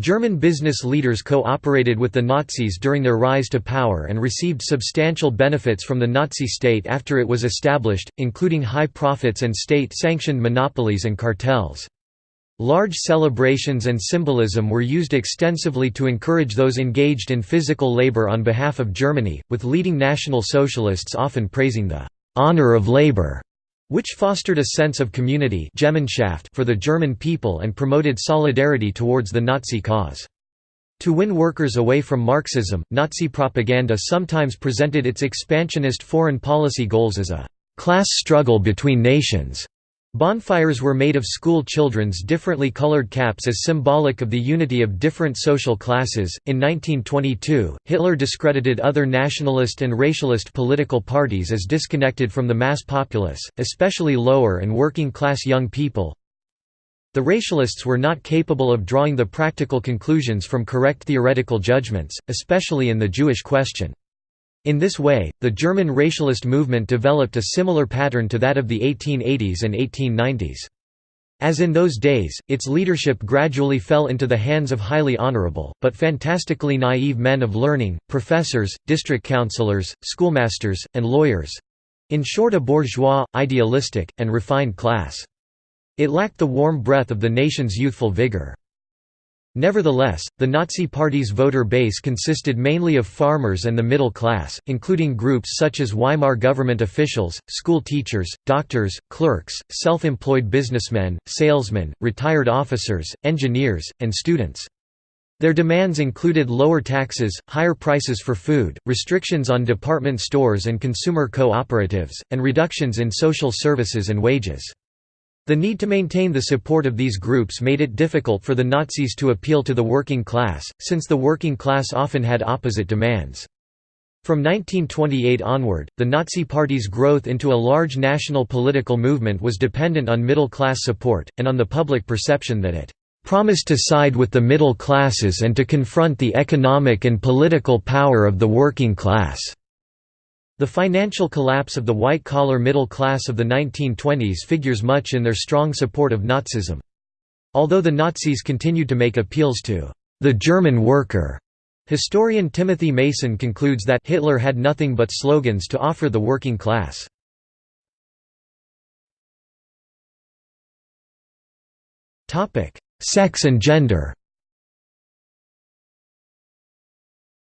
German business leaders cooperated with the Nazis during their rise to power and received substantial benefits from the Nazi state after it was established, including high profits and state-sanctioned monopolies and cartels. Large celebrations and symbolism were used extensively to encourage those engaged in physical labor on behalf of Germany, with leading National Socialists often praising the «honor of labor» which fostered a sense of community for the German people and promoted solidarity towards the Nazi cause. To win workers away from Marxism, Nazi propaganda sometimes presented its expansionist foreign policy goals as a «class struggle between nations» Bonfires were made of school children's differently colored caps as symbolic of the unity of different social classes. In 1922, Hitler discredited other nationalist and racialist political parties as disconnected from the mass populace, especially lower and working class young people. The racialists were not capable of drawing the practical conclusions from correct theoretical judgments, especially in the Jewish question. In this way, the German racialist movement developed a similar pattern to that of the 1880s and 1890s. As in those days, its leadership gradually fell into the hands of highly honorable, but fantastically naive men of learning, professors, district councillors, schoolmasters, and lawyers—in short a bourgeois, idealistic, and refined class. It lacked the warm breath of the nation's youthful vigor. Nevertheless, the Nazi Party's voter base consisted mainly of farmers and the middle class, including groups such as Weimar government officials, school teachers, doctors, clerks, self-employed businessmen, salesmen, retired officers, engineers, and students. Their demands included lower taxes, higher prices for food, restrictions on department stores and consumer cooperatives, and reductions in social services and wages. The need to maintain the support of these groups made it difficult for the Nazis to appeal to the working class, since the working class often had opposite demands. From 1928 onward, the Nazi Party's growth into a large national political movement was dependent on middle-class support, and on the public perception that it promised to side with the middle classes and to confront the economic and political power of the working class. The financial collapse of the white-collar middle class of the 1920s figures much in their strong support of Nazism. Although the Nazis continued to make appeals to the German worker, historian Timothy Mason concludes that Hitler had nothing but slogans to offer the working class. Sex and gender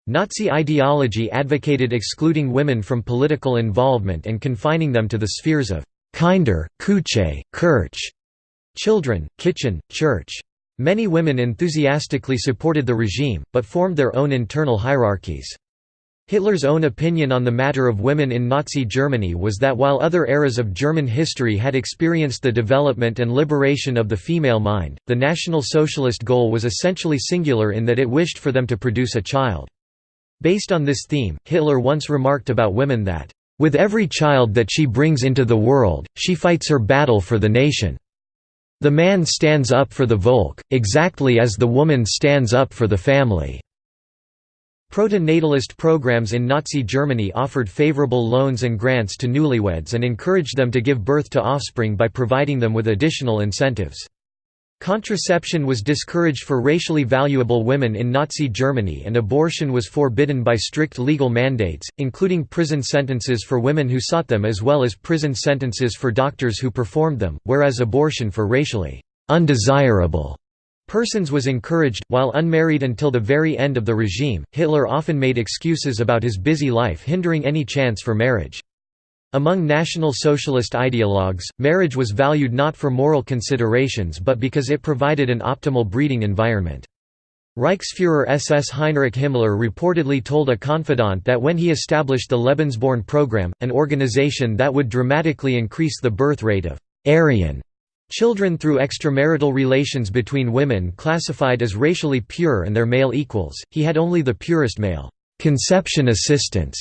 Nazi ideology advocated excluding women from political involvement and confining them to the spheres of Kinder, Küche, Kirche, children, kitchen, church. Many women enthusiastically supported the regime, but formed their own internal hierarchies. Hitler's own opinion on the matter of women in Nazi Germany was that while other eras of German history had experienced the development and liberation of the female mind, the National Socialist goal was essentially singular in that it wished for them to produce a child. Based on this theme, Hitler once remarked about women that, "...with every child that she brings into the world, she fights her battle for the nation. The man stands up for the Volk, exactly as the woman stands up for the family." Proto-natalist programs in Nazi Germany offered favorable loans and grants to newlyweds and encouraged them to give birth to offspring by providing them with additional incentives. Contraception was discouraged for racially valuable women in Nazi Germany and abortion was forbidden by strict legal mandates, including prison sentences for women who sought them as well as prison sentences for doctors who performed them, whereas abortion for racially undesirable persons was encouraged. While unmarried until the very end of the regime, Hitler often made excuses about his busy life hindering any chance for marriage. Among National Socialist ideologues, marriage was valued not for moral considerations but because it provided an optimal breeding environment. Reichsfuhrer SS Heinrich Himmler reportedly told a confidant that when he established the Lebensborn program, an organization that would dramatically increase the birth rate of Aryan children through extramarital relations between women classified as racially pure and their male equals, he had only the purest male conception assistance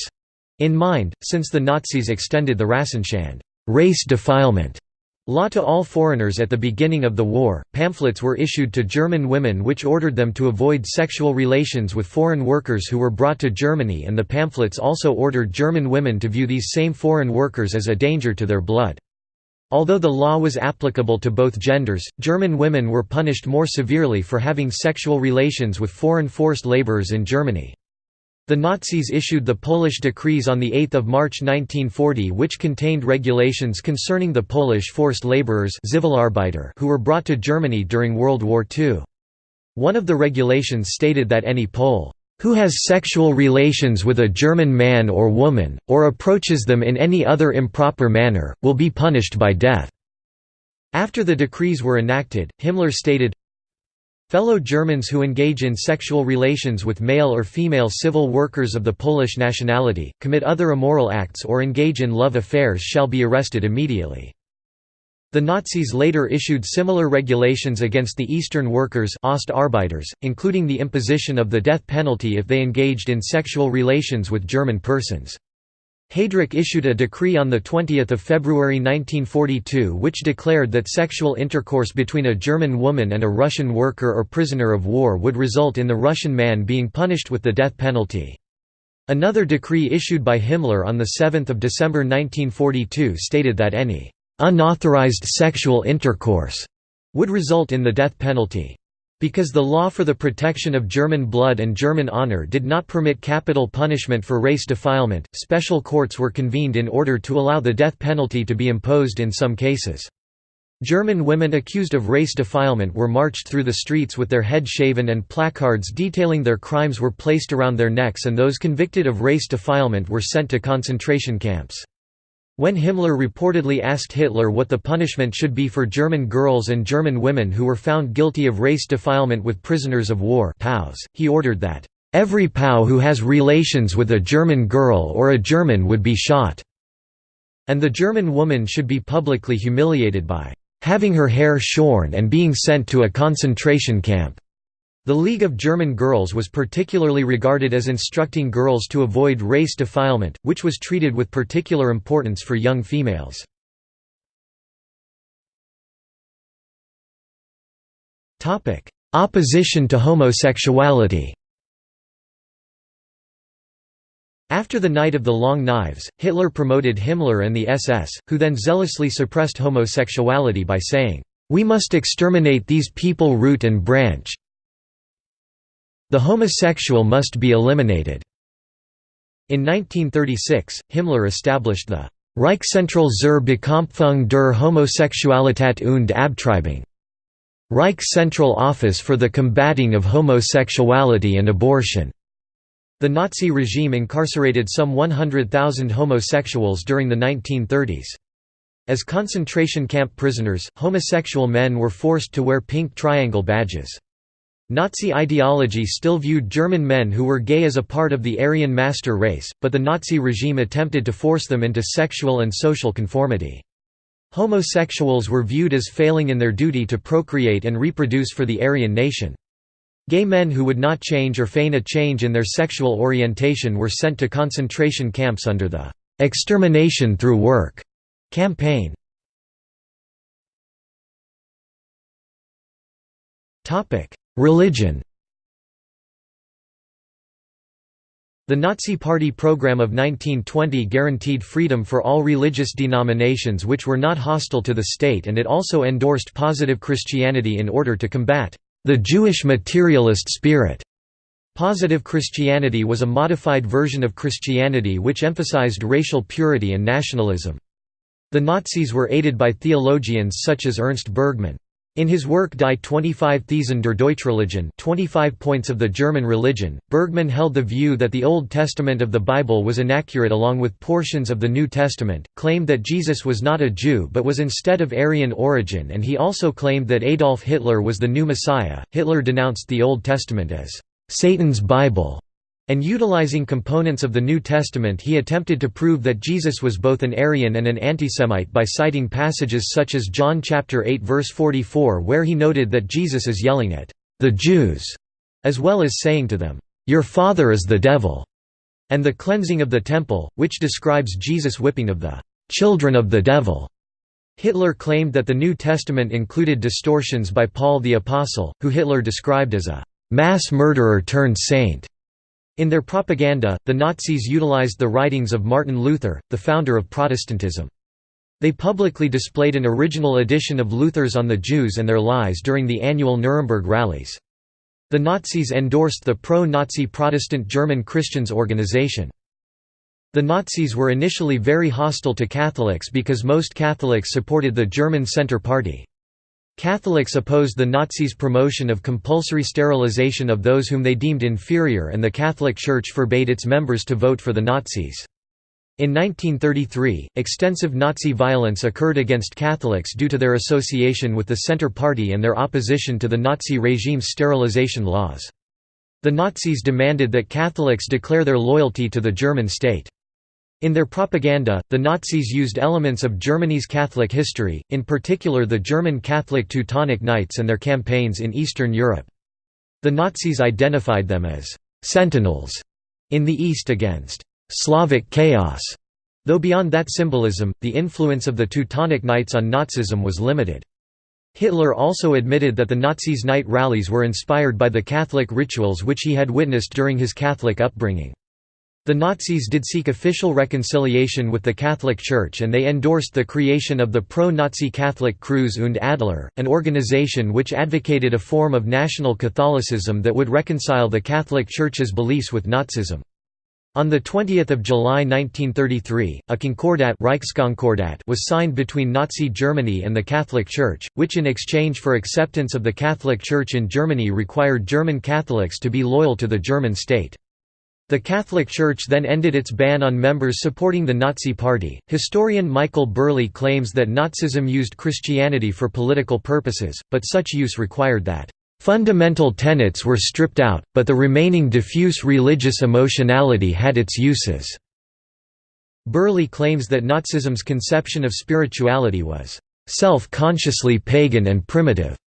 in mind, since the Nazis extended the Rassenschande race defilement law to all foreigners at the beginning of the war, pamphlets were issued to German women which ordered them to avoid sexual relations with foreign workers who were brought to Germany and the pamphlets also ordered German women to view these same foreign workers as a danger to their blood. Although the law was applicable to both genders, German women were punished more severely for having sexual relations with foreign forced laborers in Germany. The Nazis issued the Polish decrees on 8 March 1940 which contained regulations concerning the Polish forced laborers who were brought to Germany during World War II. One of the regulations stated that any Pole who has sexual relations with a German man or woman, or approaches them in any other improper manner, will be punished by death." After the decrees were enacted, Himmler stated, Fellow Germans who engage in sexual relations with male or female civil workers of the Polish nationality, commit other immoral acts or engage in love affairs shall be arrested immediately. The Nazis later issued similar regulations against the Eastern workers Ostarbeiters, including the imposition of the death penalty if they engaged in sexual relations with German persons. Heydrich issued a decree on 20 February 1942 which declared that sexual intercourse between a German woman and a Russian worker or prisoner of war would result in the Russian man being punished with the death penalty. Another decree issued by Himmler on 7 December 1942 stated that any «unauthorized sexual intercourse» would result in the death penalty. Because the law for the protection of German blood and German honor did not permit capital punishment for race defilement, special courts were convened in order to allow the death penalty to be imposed in some cases. German women accused of race defilement were marched through the streets with their head shaven and placards detailing their crimes were placed around their necks and those convicted of race defilement were sent to concentration camps. When Himmler reportedly asked Hitler what the punishment should be for German girls and German women who were found guilty of race defilement with prisoners of war he ordered that, "...every POW who has relations with a German girl or a German would be shot," and the German woman should be publicly humiliated by, "...having her hair shorn and being sent to a concentration camp." The League of German Girls was particularly regarded as instructing girls to avoid race defilement, which was treated with particular importance for young females. Opposition to homosexuality After the Night of the Long Knives, Hitler promoted Himmler and the SS, who then zealously suppressed homosexuality by saying, "'We must exterminate these people root and branch, the homosexual must be eliminated. In 1936, Himmler established the Reichszentrale zur Bekämpfung der Homosexualität und Abtreibung Reich Central Office for the Combating of Homosexuality and Abortion. The Nazi regime incarcerated some 100,000 homosexuals during the 1930s. As concentration camp prisoners, homosexual men were forced to wear pink triangle badges. Nazi ideology still viewed German men who were gay as a part of the Aryan master race, but the Nazi regime attempted to force them into sexual and social conformity. Homosexuals were viewed as failing in their duty to procreate and reproduce for the Aryan nation. Gay men who would not change or feign a change in their sexual orientation were sent to concentration camps under the "'Extermination through Work' campaign. Religion The Nazi Party program of 1920 guaranteed freedom for all religious denominations which were not hostile to the state and it also endorsed positive Christianity in order to combat the Jewish materialist spirit. Positive Christianity was a modified version of Christianity which emphasized racial purity and nationalism. The Nazis were aided by theologians such as Ernst Bergmann. In his work Die 25 Thesen der Deutschreligion 25 Points of the German Religion, Bergmann held the view that the Old Testament of the Bible was inaccurate along with portions of the New Testament, claimed that Jesus was not a Jew but was instead of Aryan origin and he also claimed that Adolf Hitler was the new Messiah. Hitler denounced the Old Testament as Satan's Bible and utilizing components of the New Testament he attempted to prove that Jesus was both an Aryan and an antisemite by citing passages such as John chapter 8 verse 44 where he noted that Jesus is yelling at the Jews as well as saying to them, "Your father is the devil." And the cleansing of the temple, which describes Jesus' whipping of the children of the devil. Hitler claimed that the New Testament included distortions by Paul the Apostle, who Hitler described as a mass murderer turned saint. In their propaganda, the Nazis utilized the writings of Martin Luther, the founder of Protestantism. They publicly displayed an original edition of Luther's On the Jews and Their Lies during the annual Nuremberg rallies. The Nazis endorsed the pro-Nazi Protestant German Christians organization. The Nazis were initially very hostile to Catholics because most Catholics supported the German Centre Party. Catholics opposed the Nazis' promotion of compulsory sterilization of those whom they deemed inferior and the Catholic Church forbade its members to vote for the Nazis. In 1933, extensive Nazi violence occurred against Catholics due to their association with the Centre Party and their opposition to the Nazi regime's sterilization laws. The Nazis demanded that Catholics declare their loyalty to the German state. In their propaganda, the Nazis used elements of Germany's Catholic history, in particular the German Catholic Teutonic Knights and their campaigns in Eastern Europe. The Nazis identified them as «sentinels» in the East against «Slavic chaos», though beyond that symbolism, the influence of the Teutonic Knights on Nazism was limited. Hitler also admitted that the Nazis' night rallies were inspired by the Catholic rituals which he had witnessed during his Catholic upbringing. The Nazis did seek official reconciliation with the Catholic Church and they endorsed the creation of the pro-Nazi Catholic Kreuz und Adler, an organization which advocated a form of national Catholicism that would reconcile the Catholic Church's beliefs with Nazism. On 20 July 1933, a Concordat was signed between Nazi Germany and the Catholic Church, which in exchange for acceptance of the Catholic Church in Germany required German Catholics to be loyal to the German state. The Catholic Church then ended its ban on members supporting the Nazi Party. Historian Michael Burleigh claims that Nazism used Christianity for political purposes, but such use required that fundamental tenets were stripped out, but the remaining diffuse religious emotionality had its uses. Burleigh claims that Nazism's conception of spirituality was self-consciously pagan and primitive.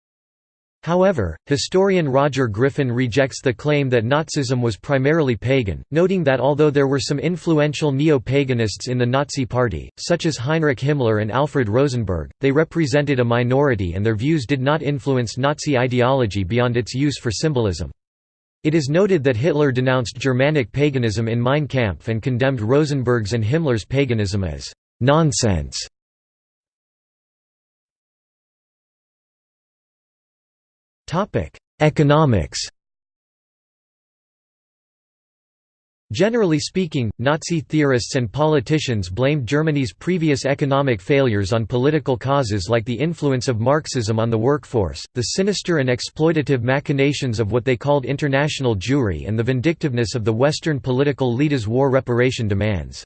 However, historian Roger Griffin rejects the claim that Nazism was primarily pagan, noting that although there were some influential neo-paganists in the Nazi Party, such as Heinrich Himmler and Alfred Rosenberg, they represented a minority and their views did not influence Nazi ideology beyond its use for symbolism. It is noted that Hitler denounced Germanic paganism in Mein Kampf and condemned Rosenberg's and Himmler's paganism as «nonsense». Economics Generally speaking, Nazi theorists and politicians blamed Germany's previous economic failures on political causes like the influence of Marxism on the workforce, the sinister and exploitative machinations of what they called international Jewry and the vindictiveness of the Western political leaders' war reparation demands.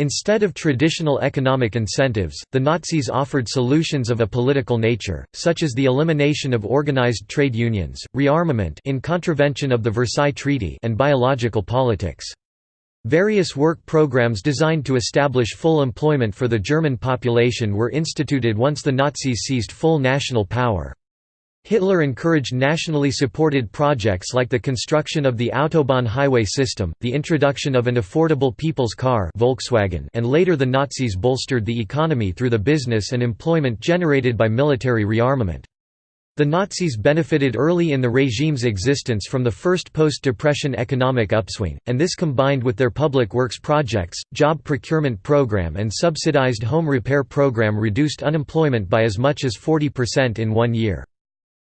Instead of traditional economic incentives, the Nazis offered solutions of a political nature, such as the elimination of organized trade unions, rearmament in contravention of the Versailles Treaty and biological politics. Various work programs designed to establish full employment for the German population were instituted once the Nazis seized full national power. Hitler encouraged nationally supported projects like the construction of the Autobahn highway system, the introduction of an affordable people's car Volkswagen and later the Nazis bolstered the economy through the business and employment generated by military rearmament. The Nazis benefited early in the regime's existence from the first post-depression economic upswing, and this combined with their public works projects, job procurement program and subsidized home repair program reduced unemployment by as much as 40% in one year.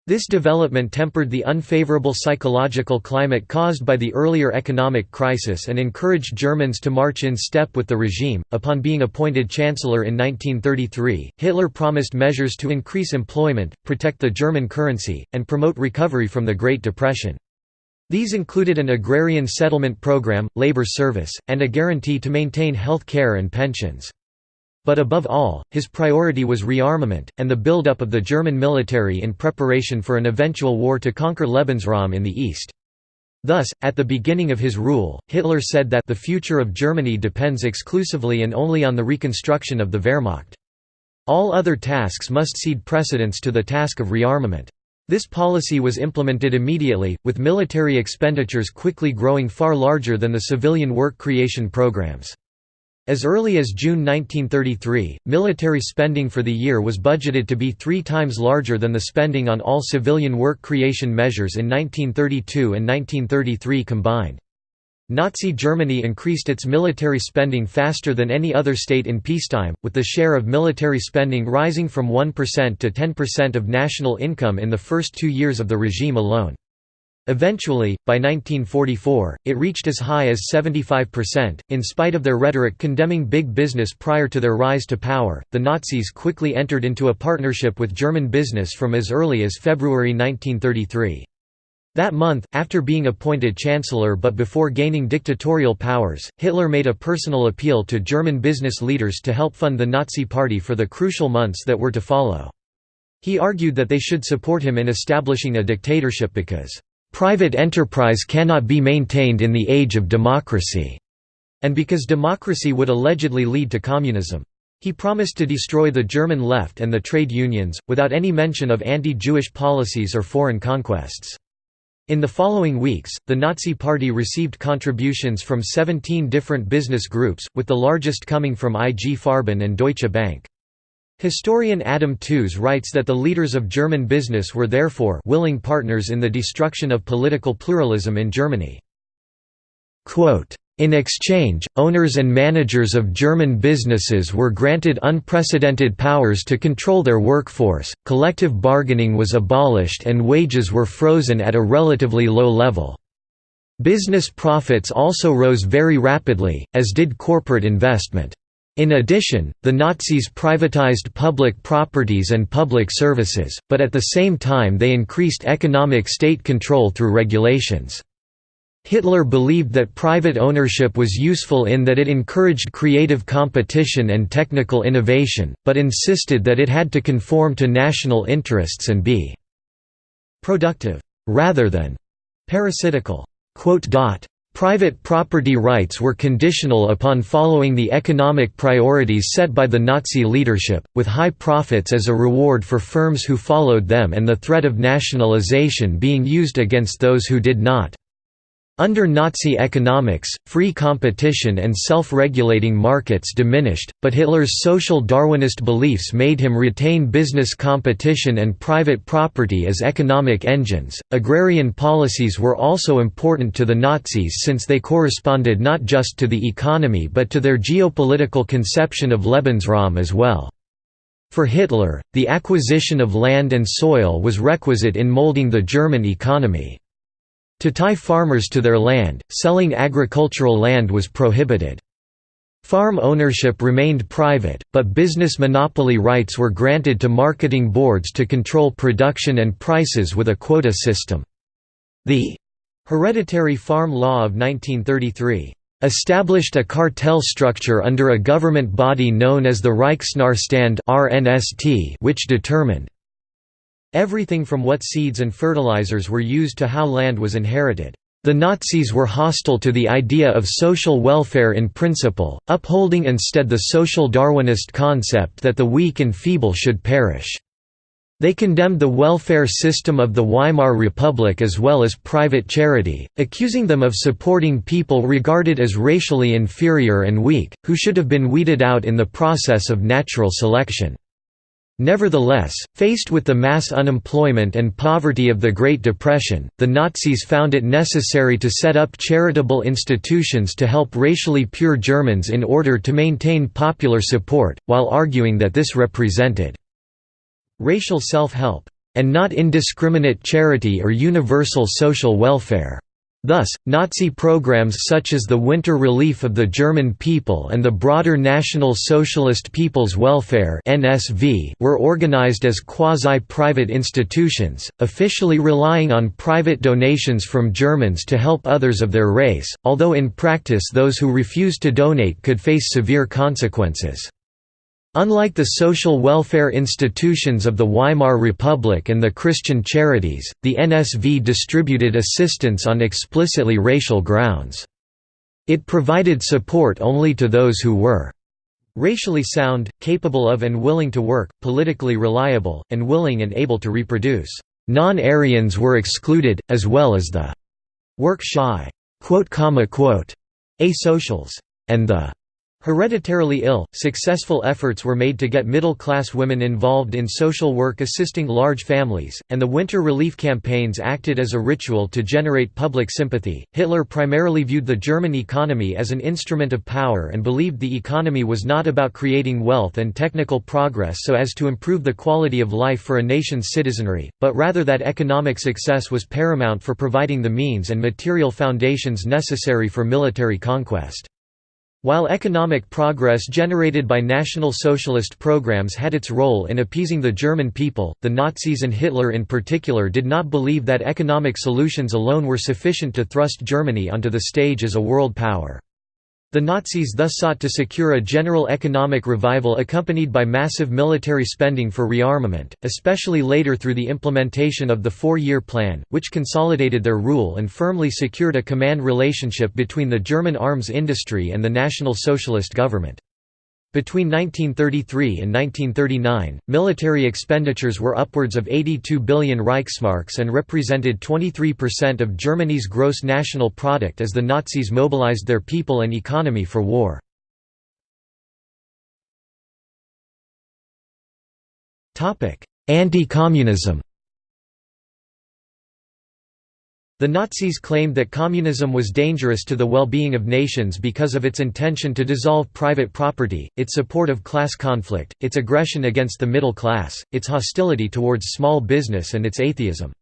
This development tempered the unfavorable psychological climate caused by the earlier economic crisis and encouraged Germans to march in step with the regime. Upon being appointed chancellor in 1933, Hitler promised measures to increase employment, protect the German currency, and promote recovery from the Great Depression. These included an agrarian settlement program, labor service, and a guarantee to maintain health care and pensions. But above all, his priority was rearmament, and the build-up of the German military in preparation for an eventual war to conquer Lebensraum in the east. Thus, at the beginning of his rule, Hitler said that the future of Germany depends exclusively and only on the reconstruction of the Wehrmacht. All other tasks must cede precedence to the task of rearmament. This policy was implemented immediately, with military expenditures quickly growing far larger than the civilian work creation programs. As early as June 1933, military spending for the year was budgeted to be three times larger than the spending on all civilian work creation measures in 1932 and 1933 combined. Nazi Germany increased its military spending faster than any other state in peacetime, with the share of military spending rising from 1% to 10% of national income in the first two years of the regime alone. Eventually, by 1944, it reached as high as 75%. In spite of their rhetoric condemning big business prior to their rise to power, the Nazis quickly entered into a partnership with German business from as early as February 1933. That month, after being appointed chancellor but before gaining dictatorial powers, Hitler made a personal appeal to German business leaders to help fund the Nazi Party for the crucial months that were to follow. He argued that they should support him in establishing a dictatorship because Private enterprise cannot be maintained in the age of democracy, and because democracy would allegedly lead to communism. He promised to destroy the German left and the trade unions, without any mention of anti-Jewish policies or foreign conquests. In the following weeks, the Nazi Party received contributions from 17 different business groups, with the largest coming from IG Farben and Deutsche Bank. Historian Adam Tooze writes that the leaders of German business were therefore willing partners in the destruction of political pluralism in Germany. In exchange, owners and managers of German businesses were granted unprecedented powers to control their workforce, collective bargaining was abolished and wages were frozen at a relatively low level. Business profits also rose very rapidly, as did corporate investment. In addition, the Nazis privatized public properties and public services, but at the same time they increased economic state control through regulations. Hitler believed that private ownership was useful in that it encouraged creative competition and technical innovation, but insisted that it had to conform to national interests and be productive, rather than parasitical. Private property rights were conditional upon following the economic priorities set by the Nazi leadership, with high profits as a reward for firms who followed them and the threat of nationalization being used against those who did not. Under Nazi economics, free competition and self-regulating markets diminished, but Hitler's social Darwinist beliefs made him retain business competition and private property as economic engines. Agrarian policies were also important to the Nazis since they corresponded not just to the economy but to their geopolitical conception of Lebensraum as well. For Hitler, the acquisition of land and soil was requisite in molding the German economy. To tie farmers to their land, selling agricultural land was prohibited. Farm ownership remained private, but business monopoly rights were granted to marketing boards to control production and prices with a quota system. The Hereditary Farm Law of 1933 established a cartel structure under a government body known as the Reichsnährstand which determined Everything from what seeds and fertilizers were used to how land was inherited. The Nazis were hostile to the idea of social welfare in principle, upholding instead the social Darwinist concept that the weak and feeble should perish. They condemned the welfare system of the Weimar Republic as well as private charity, accusing them of supporting people regarded as racially inferior and weak, who should have been weeded out in the process of natural selection. Nevertheless, faced with the mass unemployment and poverty of the Great Depression, the Nazis found it necessary to set up charitable institutions to help racially pure Germans in order to maintain popular support, while arguing that this represented racial self-help, and not indiscriminate charity or universal social welfare. Thus, Nazi programs such as the Winter Relief of the German People and the broader National Socialist People's Welfare were organized as quasi-private institutions, officially relying on private donations from Germans to help others of their race, although in practice those who refused to donate could face severe consequences. Unlike the social welfare institutions of the Weimar Republic and the Christian charities, the NSV distributed assistance on explicitly racial grounds. It provided support only to those who were racially sound, capable of and willing to work, politically reliable, and willing and able to reproduce. Non-Aryans were excluded, as well as the work-shy asocials, and the Hereditarily ill, successful efforts were made to get middle-class women involved in social work assisting large families, and the winter relief campaigns acted as a ritual to generate public sympathy. Hitler primarily viewed the German economy as an instrument of power and believed the economy was not about creating wealth and technical progress so as to improve the quality of life for a nation's citizenry, but rather that economic success was paramount for providing the means and material foundations necessary for military conquest. While economic progress generated by National Socialist programs had its role in appeasing the German people, the Nazis and Hitler in particular did not believe that economic solutions alone were sufficient to thrust Germany onto the stage as a world power. The Nazis thus sought to secure a general economic revival accompanied by massive military spending for rearmament, especially later through the implementation of the Four-Year Plan, which consolidated their rule and firmly secured a command relationship between the German arms industry and the National Socialist government. Between 1933 and 1939, military expenditures were upwards of 82 billion Reichsmarks and represented 23% of Germany's gross national product as the Nazis mobilized their people and economy for war. Anti-communism The Nazis claimed that communism was dangerous to the well-being of nations because of its intention to dissolve private property, its support of class conflict, its aggression against the middle class, its hostility towards small business and its atheism.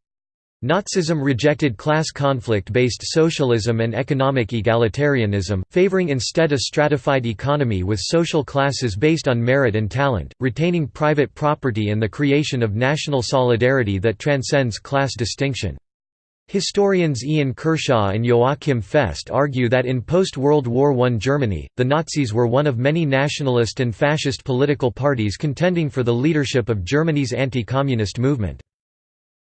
Nazism rejected class conflict-based socialism and economic egalitarianism, favoring instead a stratified economy with social classes based on merit and talent, retaining private property and the creation of national solidarity that transcends class distinction. Historians Ian Kershaw and Joachim Fest argue that in post-World War I Germany, the Nazis were one of many nationalist and fascist political parties contending for the leadership of Germany's anti-communist movement.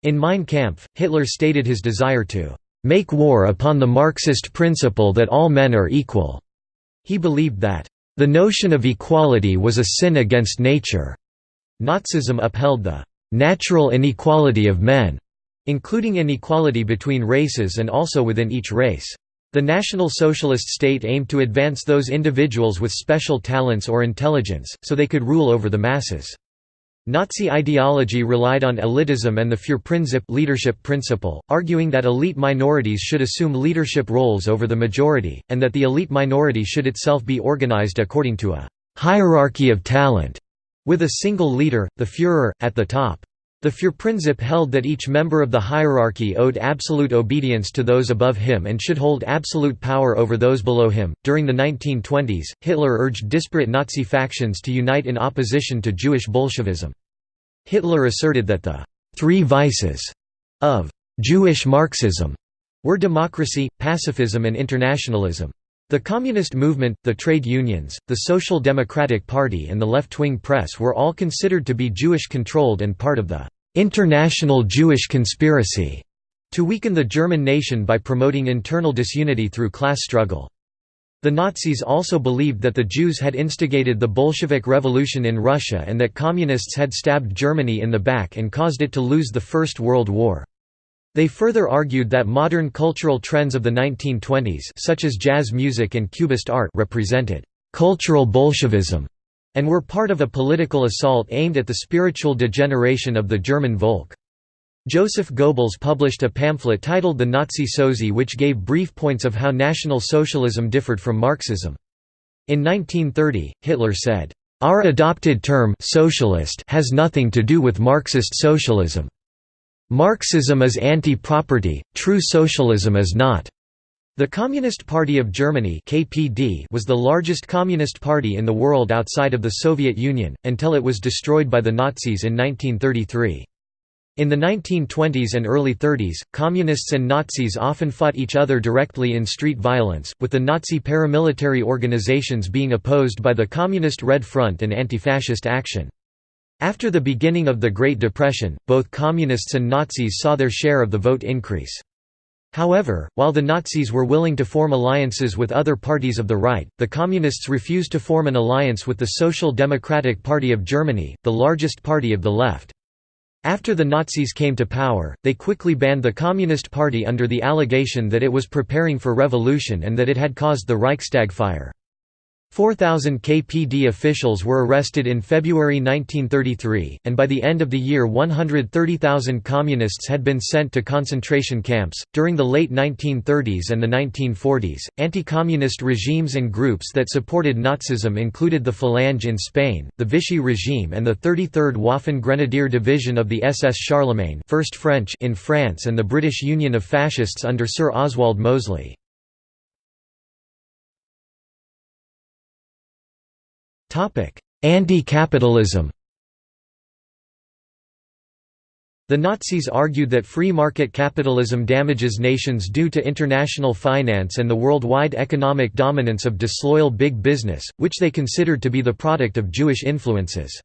In Mein Kampf, Hitler stated his desire to "...make war upon the Marxist principle that all men are equal." He believed that, "...the notion of equality was a sin against nature." Nazism upheld the "...natural inequality of men." Including inequality between races and also within each race. The National Socialist state aimed to advance those individuals with special talents or intelligence, so they could rule over the masses. Nazi ideology relied on elitism and the Führerprinzip leadership principle, arguing that elite minorities should assume leadership roles over the majority, and that the elite minority should itself be organized according to a «hierarchy of talent», with a single leader, the Führer, at the top. The Führerprinzip held that each member of the hierarchy owed absolute obedience to those above him and should hold absolute power over those below him. During the 1920s, Hitler urged disparate Nazi factions to unite in opposition to Jewish Bolshevism. Hitler asserted that the three vices of Jewish Marxism were democracy, pacifism, and internationalism. The communist movement, the trade unions, the Social Democratic Party and the left-wing press were all considered to be Jewish-controlled and part of the "...international Jewish conspiracy", to weaken the German nation by promoting internal disunity through class struggle. The Nazis also believed that the Jews had instigated the Bolshevik Revolution in Russia and that Communists had stabbed Germany in the back and caused it to lose the First World War. They further argued that modern cultural trends of the 1920s such as jazz music and Cubist art represented «cultural Bolshevism» and were part of a political assault aimed at the spiritual degeneration of the German Volk. Joseph Goebbels published a pamphlet titled The Nazi Sozi which gave brief points of how National Socialism differed from Marxism. In 1930, Hitler said, "...our adopted term socialist has nothing to do with Marxist socialism. Marxism is anti-property, true socialism is not." The Communist Party of Germany (KPD) was the largest communist party in the world outside of the Soviet Union, until it was destroyed by the Nazis in 1933. In the 1920s and early 30s, Communists and Nazis often fought each other directly in street violence, with the Nazi paramilitary organizations being opposed by the Communist Red Front and Anti-Fascist Action. After the beginning of the Great Depression, both Communists and Nazis saw their share of the vote increase. However, while the Nazis were willing to form alliances with other parties of the right, the Communists refused to form an alliance with the Social Democratic Party of Germany, the largest party of the left. After the Nazis came to power, they quickly banned the Communist Party under the allegation that it was preparing for revolution and that it had caused the Reichstag fire. 4,000 KPD officials were arrested in February 1933, and by the end of the year 130,000 communists had been sent to concentration camps. During the late 1930s and the 1940s, anti communist regimes and groups that supported Nazism included the Falange in Spain, the Vichy regime, and the 33rd Waffen Grenadier Division of the SS Charlemagne First French in France and the British Union of Fascists under Sir Oswald Mosley. Anti-capitalism The Nazis argued that free market capitalism damages nations due to international finance and the worldwide economic dominance of disloyal big business, which they considered to be the product of Jewish influences.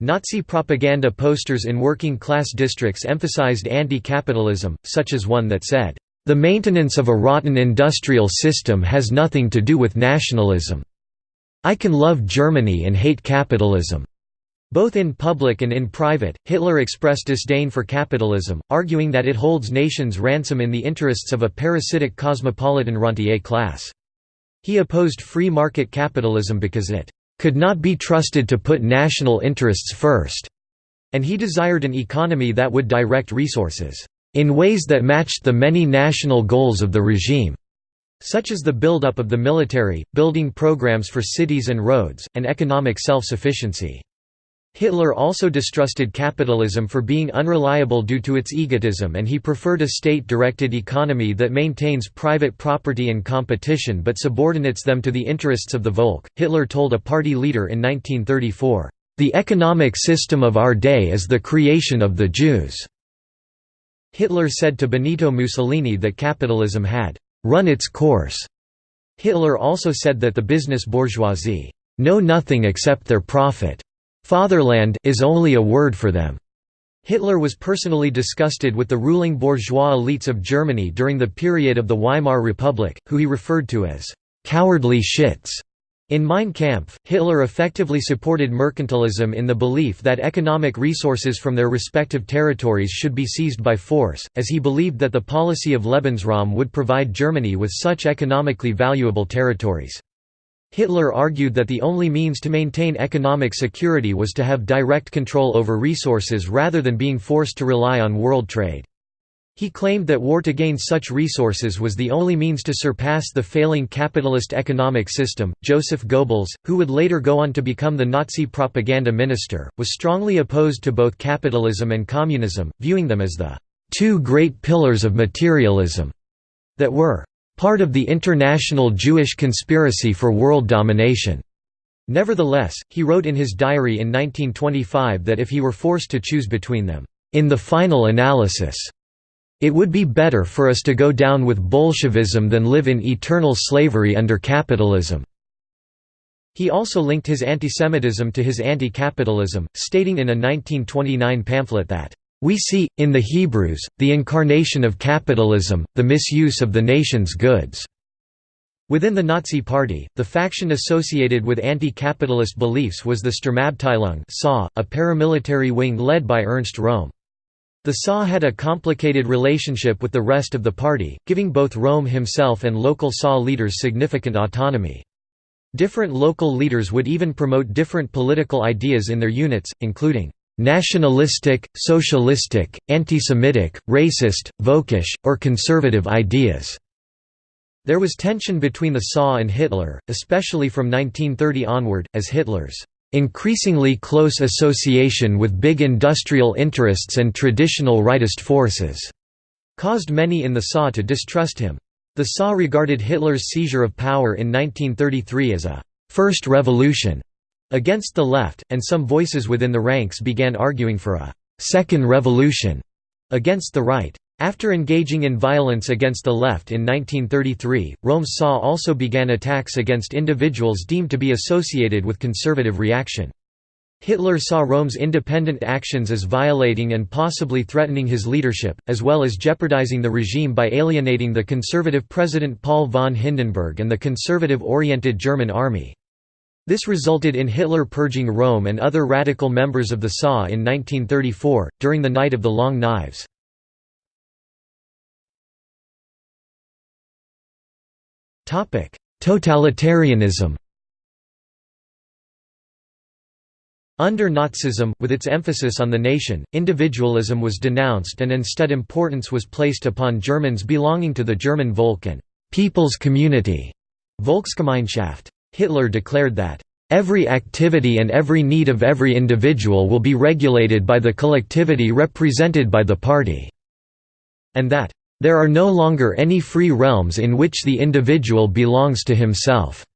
Nazi propaganda posters in working-class districts emphasized anti-capitalism, such as one that said, "...the maintenance of a rotten industrial system has nothing to do with nationalism." I can love Germany and hate capitalism. Both in public and in private, Hitler expressed disdain for capitalism, arguing that it holds nations ransom in the interests of a parasitic cosmopolitan rentier class. He opposed free market capitalism because it could not be trusted to put national interests first, and he desired an economy that would direct resources in ways that matched the many national goals of the regime such as the build-up of the military, building programs for cities and roads, and economic self-sufficiency. Hitler also distrusted capitalism for being unreliable due to its egotism and he preferred a state-directed economy that maintains private property and competition but subordinates them to the interests of the Volk. Hitler told a party leader in 1934, "The economic system of our day is the creation of the Jews." Hitler said to Benito Mussolini that capitalism had run its course. Hitler also said that the business bourgeoisie know nothing except their profit. Fatherland is only a word for them. Hitler was personally disgusted with the ruling bourgeois elites of Germany during the period of the Weimar Republic, who he referred to as cowardly shits. In Mein Kampf, Hitler effectively supported mercantilism in the belief that economic resources from their respective territories should be seized by force, as he believed that the policy of Lebensraum would provide Germany with such economically valuable territories. Hitler argued that the only means to maintain economic security was to have direct control over resources rather than being forced to rely on world trade. He claimed that war to gain such resources was the only means to surpass the failing capitalist economic system. Joseph Goebbels, who would later go on to become the Nazi propaganda minister, was strongly opposed to both capitalism and communism, viewing them as the two great pillars of materialism that were part of the international Jewish conspiracy for world domination. Nevertheless, he wrote in his diary in 1925 that if he were forced to choose between them, in the final analysis, it would be better for us to go down with Bolshevism than live in eternal slavery under capitalism." He also linked his antisemitism to his anti-capitalism, stating in a 1929 pamphlet that, "...we see, in the Hebrews, the incarnation of capitalism, the misuse of the nation's goods." Within the Nazi Party, the faction associated with anti-capitalist beliefs was the Sturmabteilung a paramilitary wing led by Ernst Röhm. The SA had a complicated relationship with the rest of the party, giving both Röhm himself and local SA leaders significant autonomy. Different local leaders would even promote different political ideas in their units, including nationalistic, socialistic, anti-Semitic, racist, Völkisch, or conservative ideas. There was tension between the SA and Hitler, especially from 1930 onward, as Hitler's increasingly close association with big industrial interests and traditional rightist forces caused many in the SA to distrust him. The SA regarded Hitler's seizure of power in 1933 as a first revolution against the left, and some voices within the ranks began arguing for a second revolution against the right. After engaging in violence against the left in 1933, Röhm SA also began attacks against individuals deemed to be associated with conservative reaction. Hitler saw Röhm's independent actions as violating and possibly threatening his leadership, as well as jeopardizing the regime by alienating the conservative President Paul von Hindenburg and the conservative-oriented German army. This resulted in Hitler purging Röhm and other radical members of the SA in 1934, during the Night of the Long Knives. Totalitarianism Under Nazism, with its emphasis on the nation, individualism was denounced and instead importance was placed upon Germans belonging to the German Volk and «people's community» Volksgemeinschaft. Hitler declared that Every activity and every need of every individual will be regulated by the collectivity represented by the party", and that, there are no longer any free realms in which the individual belongs to himself.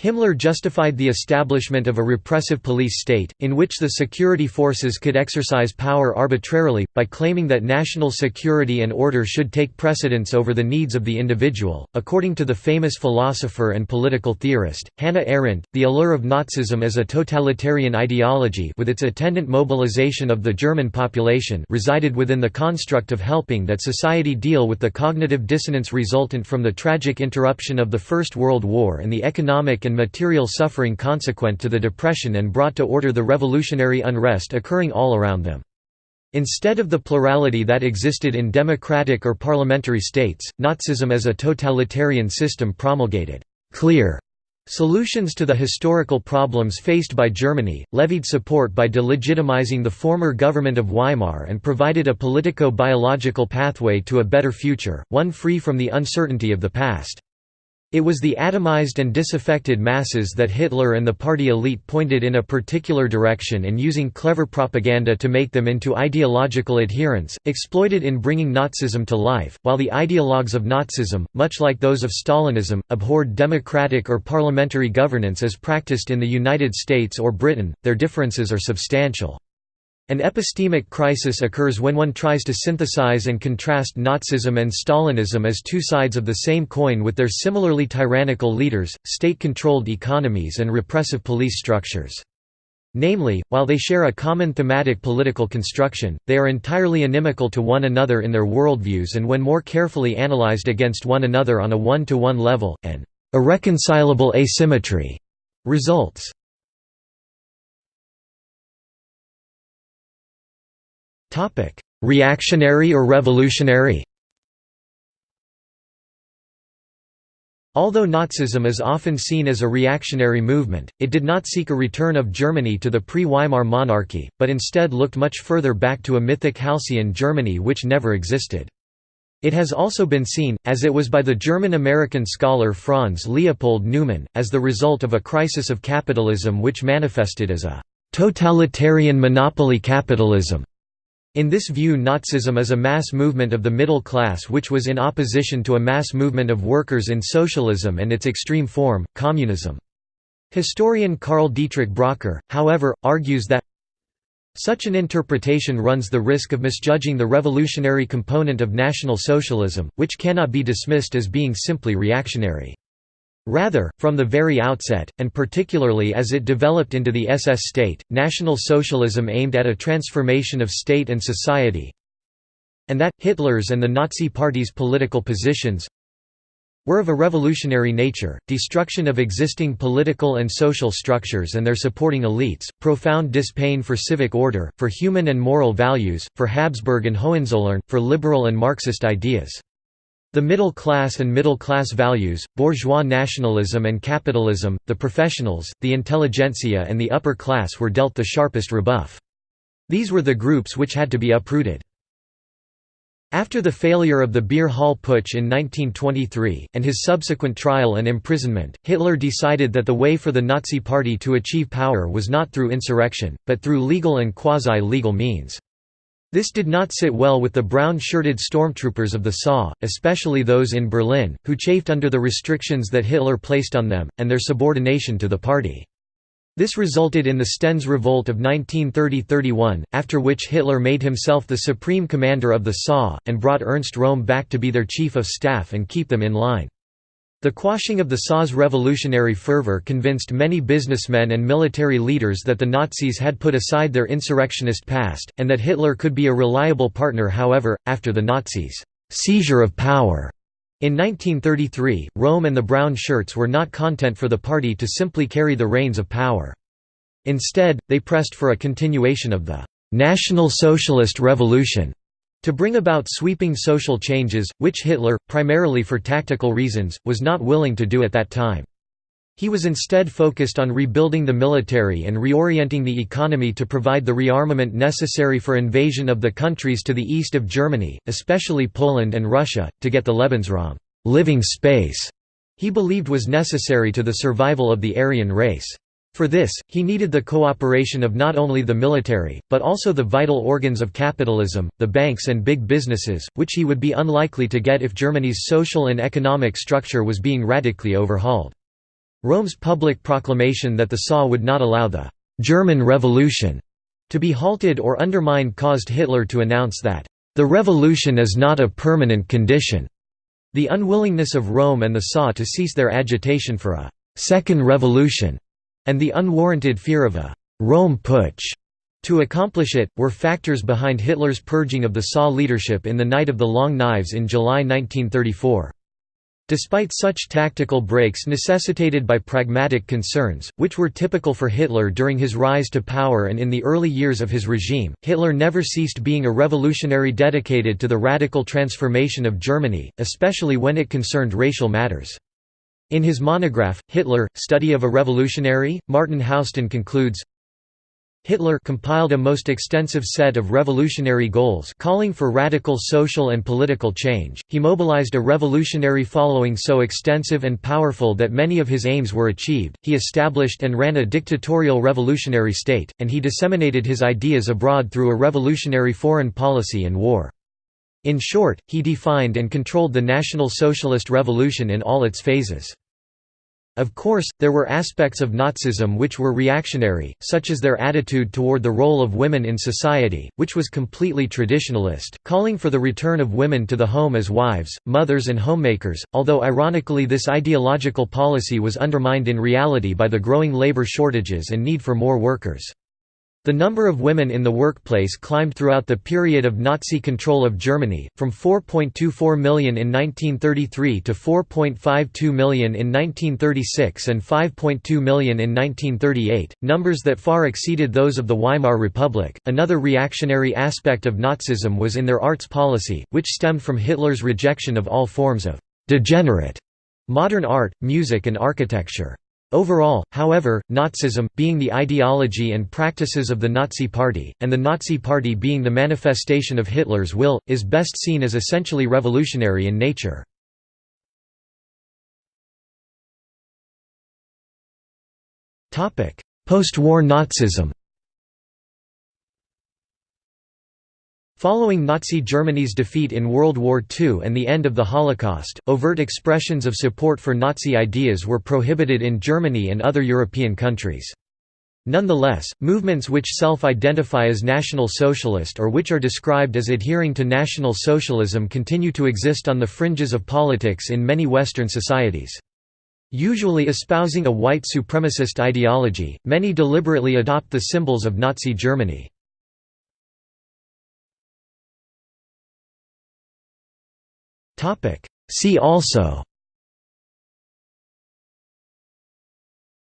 Himmler justified the establishment of a repressive police state, in which the security forces could exercise power arbitrarily, by claiming that national security and order should take precedence over the needs of the individual. According to the famous philosopher and political theorist, Hannah Arendt, the allure of Nazism as a totalitarian ideology with its attendant mobilization of the German population resided within the construct of helping that society deal with the cognitive dissonance resultant from the tragic interruption of the First World War and the economic and material suffering consequent to the Depression and brought to order the revolutionary unrest occurring all around them. Instead of the plurality that existed in democratic or parliamentary states, Nazism as a totalitarian system promulgated clear solutions to the historical problems faced by Germany, levied support by delegitimizing the former government of Weimar and provided a politico-biological pathway to a better future, one free from the uncertainty of the past. It was the atomized and disaffected masses that Hitler and the party elite pointed in a particular direction and using clever propaganda to make them into ideological adherents, exploited in bringing Nazism to life, while the ideologues of Nazism, much like those of Stalinism, abhorred democratic or parliamentary governance as practiced in the United States or Britain, their differences are substantial. An epistemic crisis occurs when one tries to synthesize and contrast Nazism and Stalinism as two sides of the same coin with their similarly tyrannical leaders, state-controlled economies and repressive police structures. Namely, while they share a common thematic political construction, they are entirely inimical to one another in their worldviews and when more carefully analyzed against one another on a one-to-one -one level, an irreconcilable asymmetry results. Reactionary or revolutionary? Although Nazism is often seen as a reactionary movement, it did not seek a return of Germany to the pre-Weimar monarchy, but instead looked much further back to a mythic halcyon Germany which never existed. It has also been seen, as it was by the German-American scholar Franz Leopold Neumann, as the result of a crisis of capitalism which manifested as a «totalitarian monopoly capitalism» In this view Nazism is a mass movement of the middle class which was in opposition to a mass movement of workers in socialism and its extreme form, communism. Historian Karl Dietrich Bracher, however, argues that such an interpretation runs the risk of misjudging the revolutionary component of National Socialism, which cannot be dismissed as being simply reactionary. Rather, from the very outset, and particularly as it developed into the SS state, National Socialism aimed at a transformation of state and society and that, Hitler's and the Nazi Party's political positions were of a revolutionary nature, destruction of existing political and social structures and their supporting elites, profound dispain for civic order, for human and moral values, for Habsburg and Hohenzollern, for liberal and Marxist ideas. The middle class and middle class values, bourgeois nationalism and capitalism, the professionals, the intelligentsia and the upper class were dealt the sharpest rebuff. These were the groups which had to be uprooted. After the failure of the Beer Hall Putsch in 1923, and his subsequent trial and imprisonment, Hitler decided that the way for the Nazi Party to achieve power was not through insurrection, but through legal and quasi-legal means. This did not sit well with the brown-shirted stormtroopers of the SA, especially those in Berlin, who chafed under the restrictions that Hitler placed on them, and their subordination to the party. This resulted in the Stennes Revolt of 1930–31, after which Hitler made himself the supreme commander of the SA, and brought Ernst Röhm back to be their chief of staff and keep them in line. The quashing of the SA's revolutionary fervor convinced many businessmen and military leaders that the Nazis had put aside their insurrectionist past, and that Hitler could be a reliable partner however, after the Nazis' seizure of power in 1933, Röhm and the Brown Shirts were not content for the party to simply carry the reins of power. Instead, they pressed for a continuation of the «National Socialist Revolution» To bring about sweeping social changes, which Hitler, primarily for tactical reasons, was not willing to do at that time. He was instead focused on rebuilding the military and reorienting the economy to provide the rearmament necessary for invasion of the countries to the east of Germany, especially Poland and Russia, to get the Lebensraum living space he believed was necessary to the survival of the Aryan race. For this, he needed the cooperation of not only the military, but also the vital organs of capitalism, the banks and big businesses, which he would be unlikely to get if Germany's social and economic structure was being radically overhauled. Röhm's public proclamation that the SA would not allow the «German Revolution» to be halted or undermined caused Hitler to announce that «the revolution is not a permanent condition». The unwillingness of Röhm and the SA to cease their agitation for a «second revolution» and the unwarranted fear of a «Röhm Putsch» to accomplish it, were factors behind Hitler's purging of the SA leadership in the Night of the Long Knives in July 1934. Despite such tactical breaks necessitated by pragmatic concerns, which were typical for Hitler during his rise to power and in the early years of his regime, Hitler never ceased being a revolutionary dedicated to the radical transformation of Germany, especially when it concerned racial matters. In his monograph, Hitler, Study of a Revolutionary, Martyn Housden concludes, Hitler compiled a most extensive set of revolutionary goals calling for radical social and political change. He mobilized a revolutionary following so extensive and powerful that many of his aims were achieved. He established and ran a dictatorial revolutionary state, and he disseminated his ideas abroad through a revolutionary foreign policy and war. In short, he defined and controlled the National Socialist Revolution in all its phases. Of course, there were aspects of Nazism which were reactionary, such as their attitude toward the role of women in society, which was completely traditionalist, calling for the return of women to the home as wives, mothers and homemakers, although ironically this ideological policy was undermined in reality by the growing labor shortages and need for more workers. The number of women in the workplace climbed throughout the period of Nazi control of Germany, from 4.24 million in 1933 to 4.52 million in 1936 and 5.2 million in 1938, numbers that far exceeded those of the Weimar Republic. Another reactionary aspect of Nazism was in their arts policy, which stemmed from Hitler's rejection of all forms of degenerate modern art, music, and architecture. Overall, however, Nazism, being the ideology and practices of the Nazi Party, and the Nazi Party being the manifestation of Hitler's will, is best seen as essentially revolutionary in nature. Post-war Nazism Following Nazi Germany's defeat in World War II and the end of the Holocaust, overt expressions of support for Nazi ideas were prohibited in Germany and other European countries. Nonetheless, movements which self-identify as National Socialist or which are described as adhering to National Socialism continue to exist on the fringes of politics in many Western societies. Usually espousing a white supremacist ideology, many deliberately adopt the symbols of Nazi Germany. Topic. See also.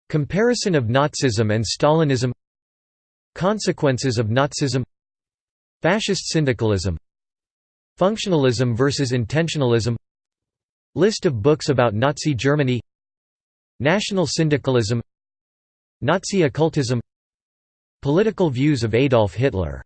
Comparison of Nazism and Stalinism. Consequences of Nazism. Fascist syndicalism. Functionalism versus intentionalism. List of books about Nazi Germany. National syndicalism. Nazi occultism. Political views of Adolf Hitler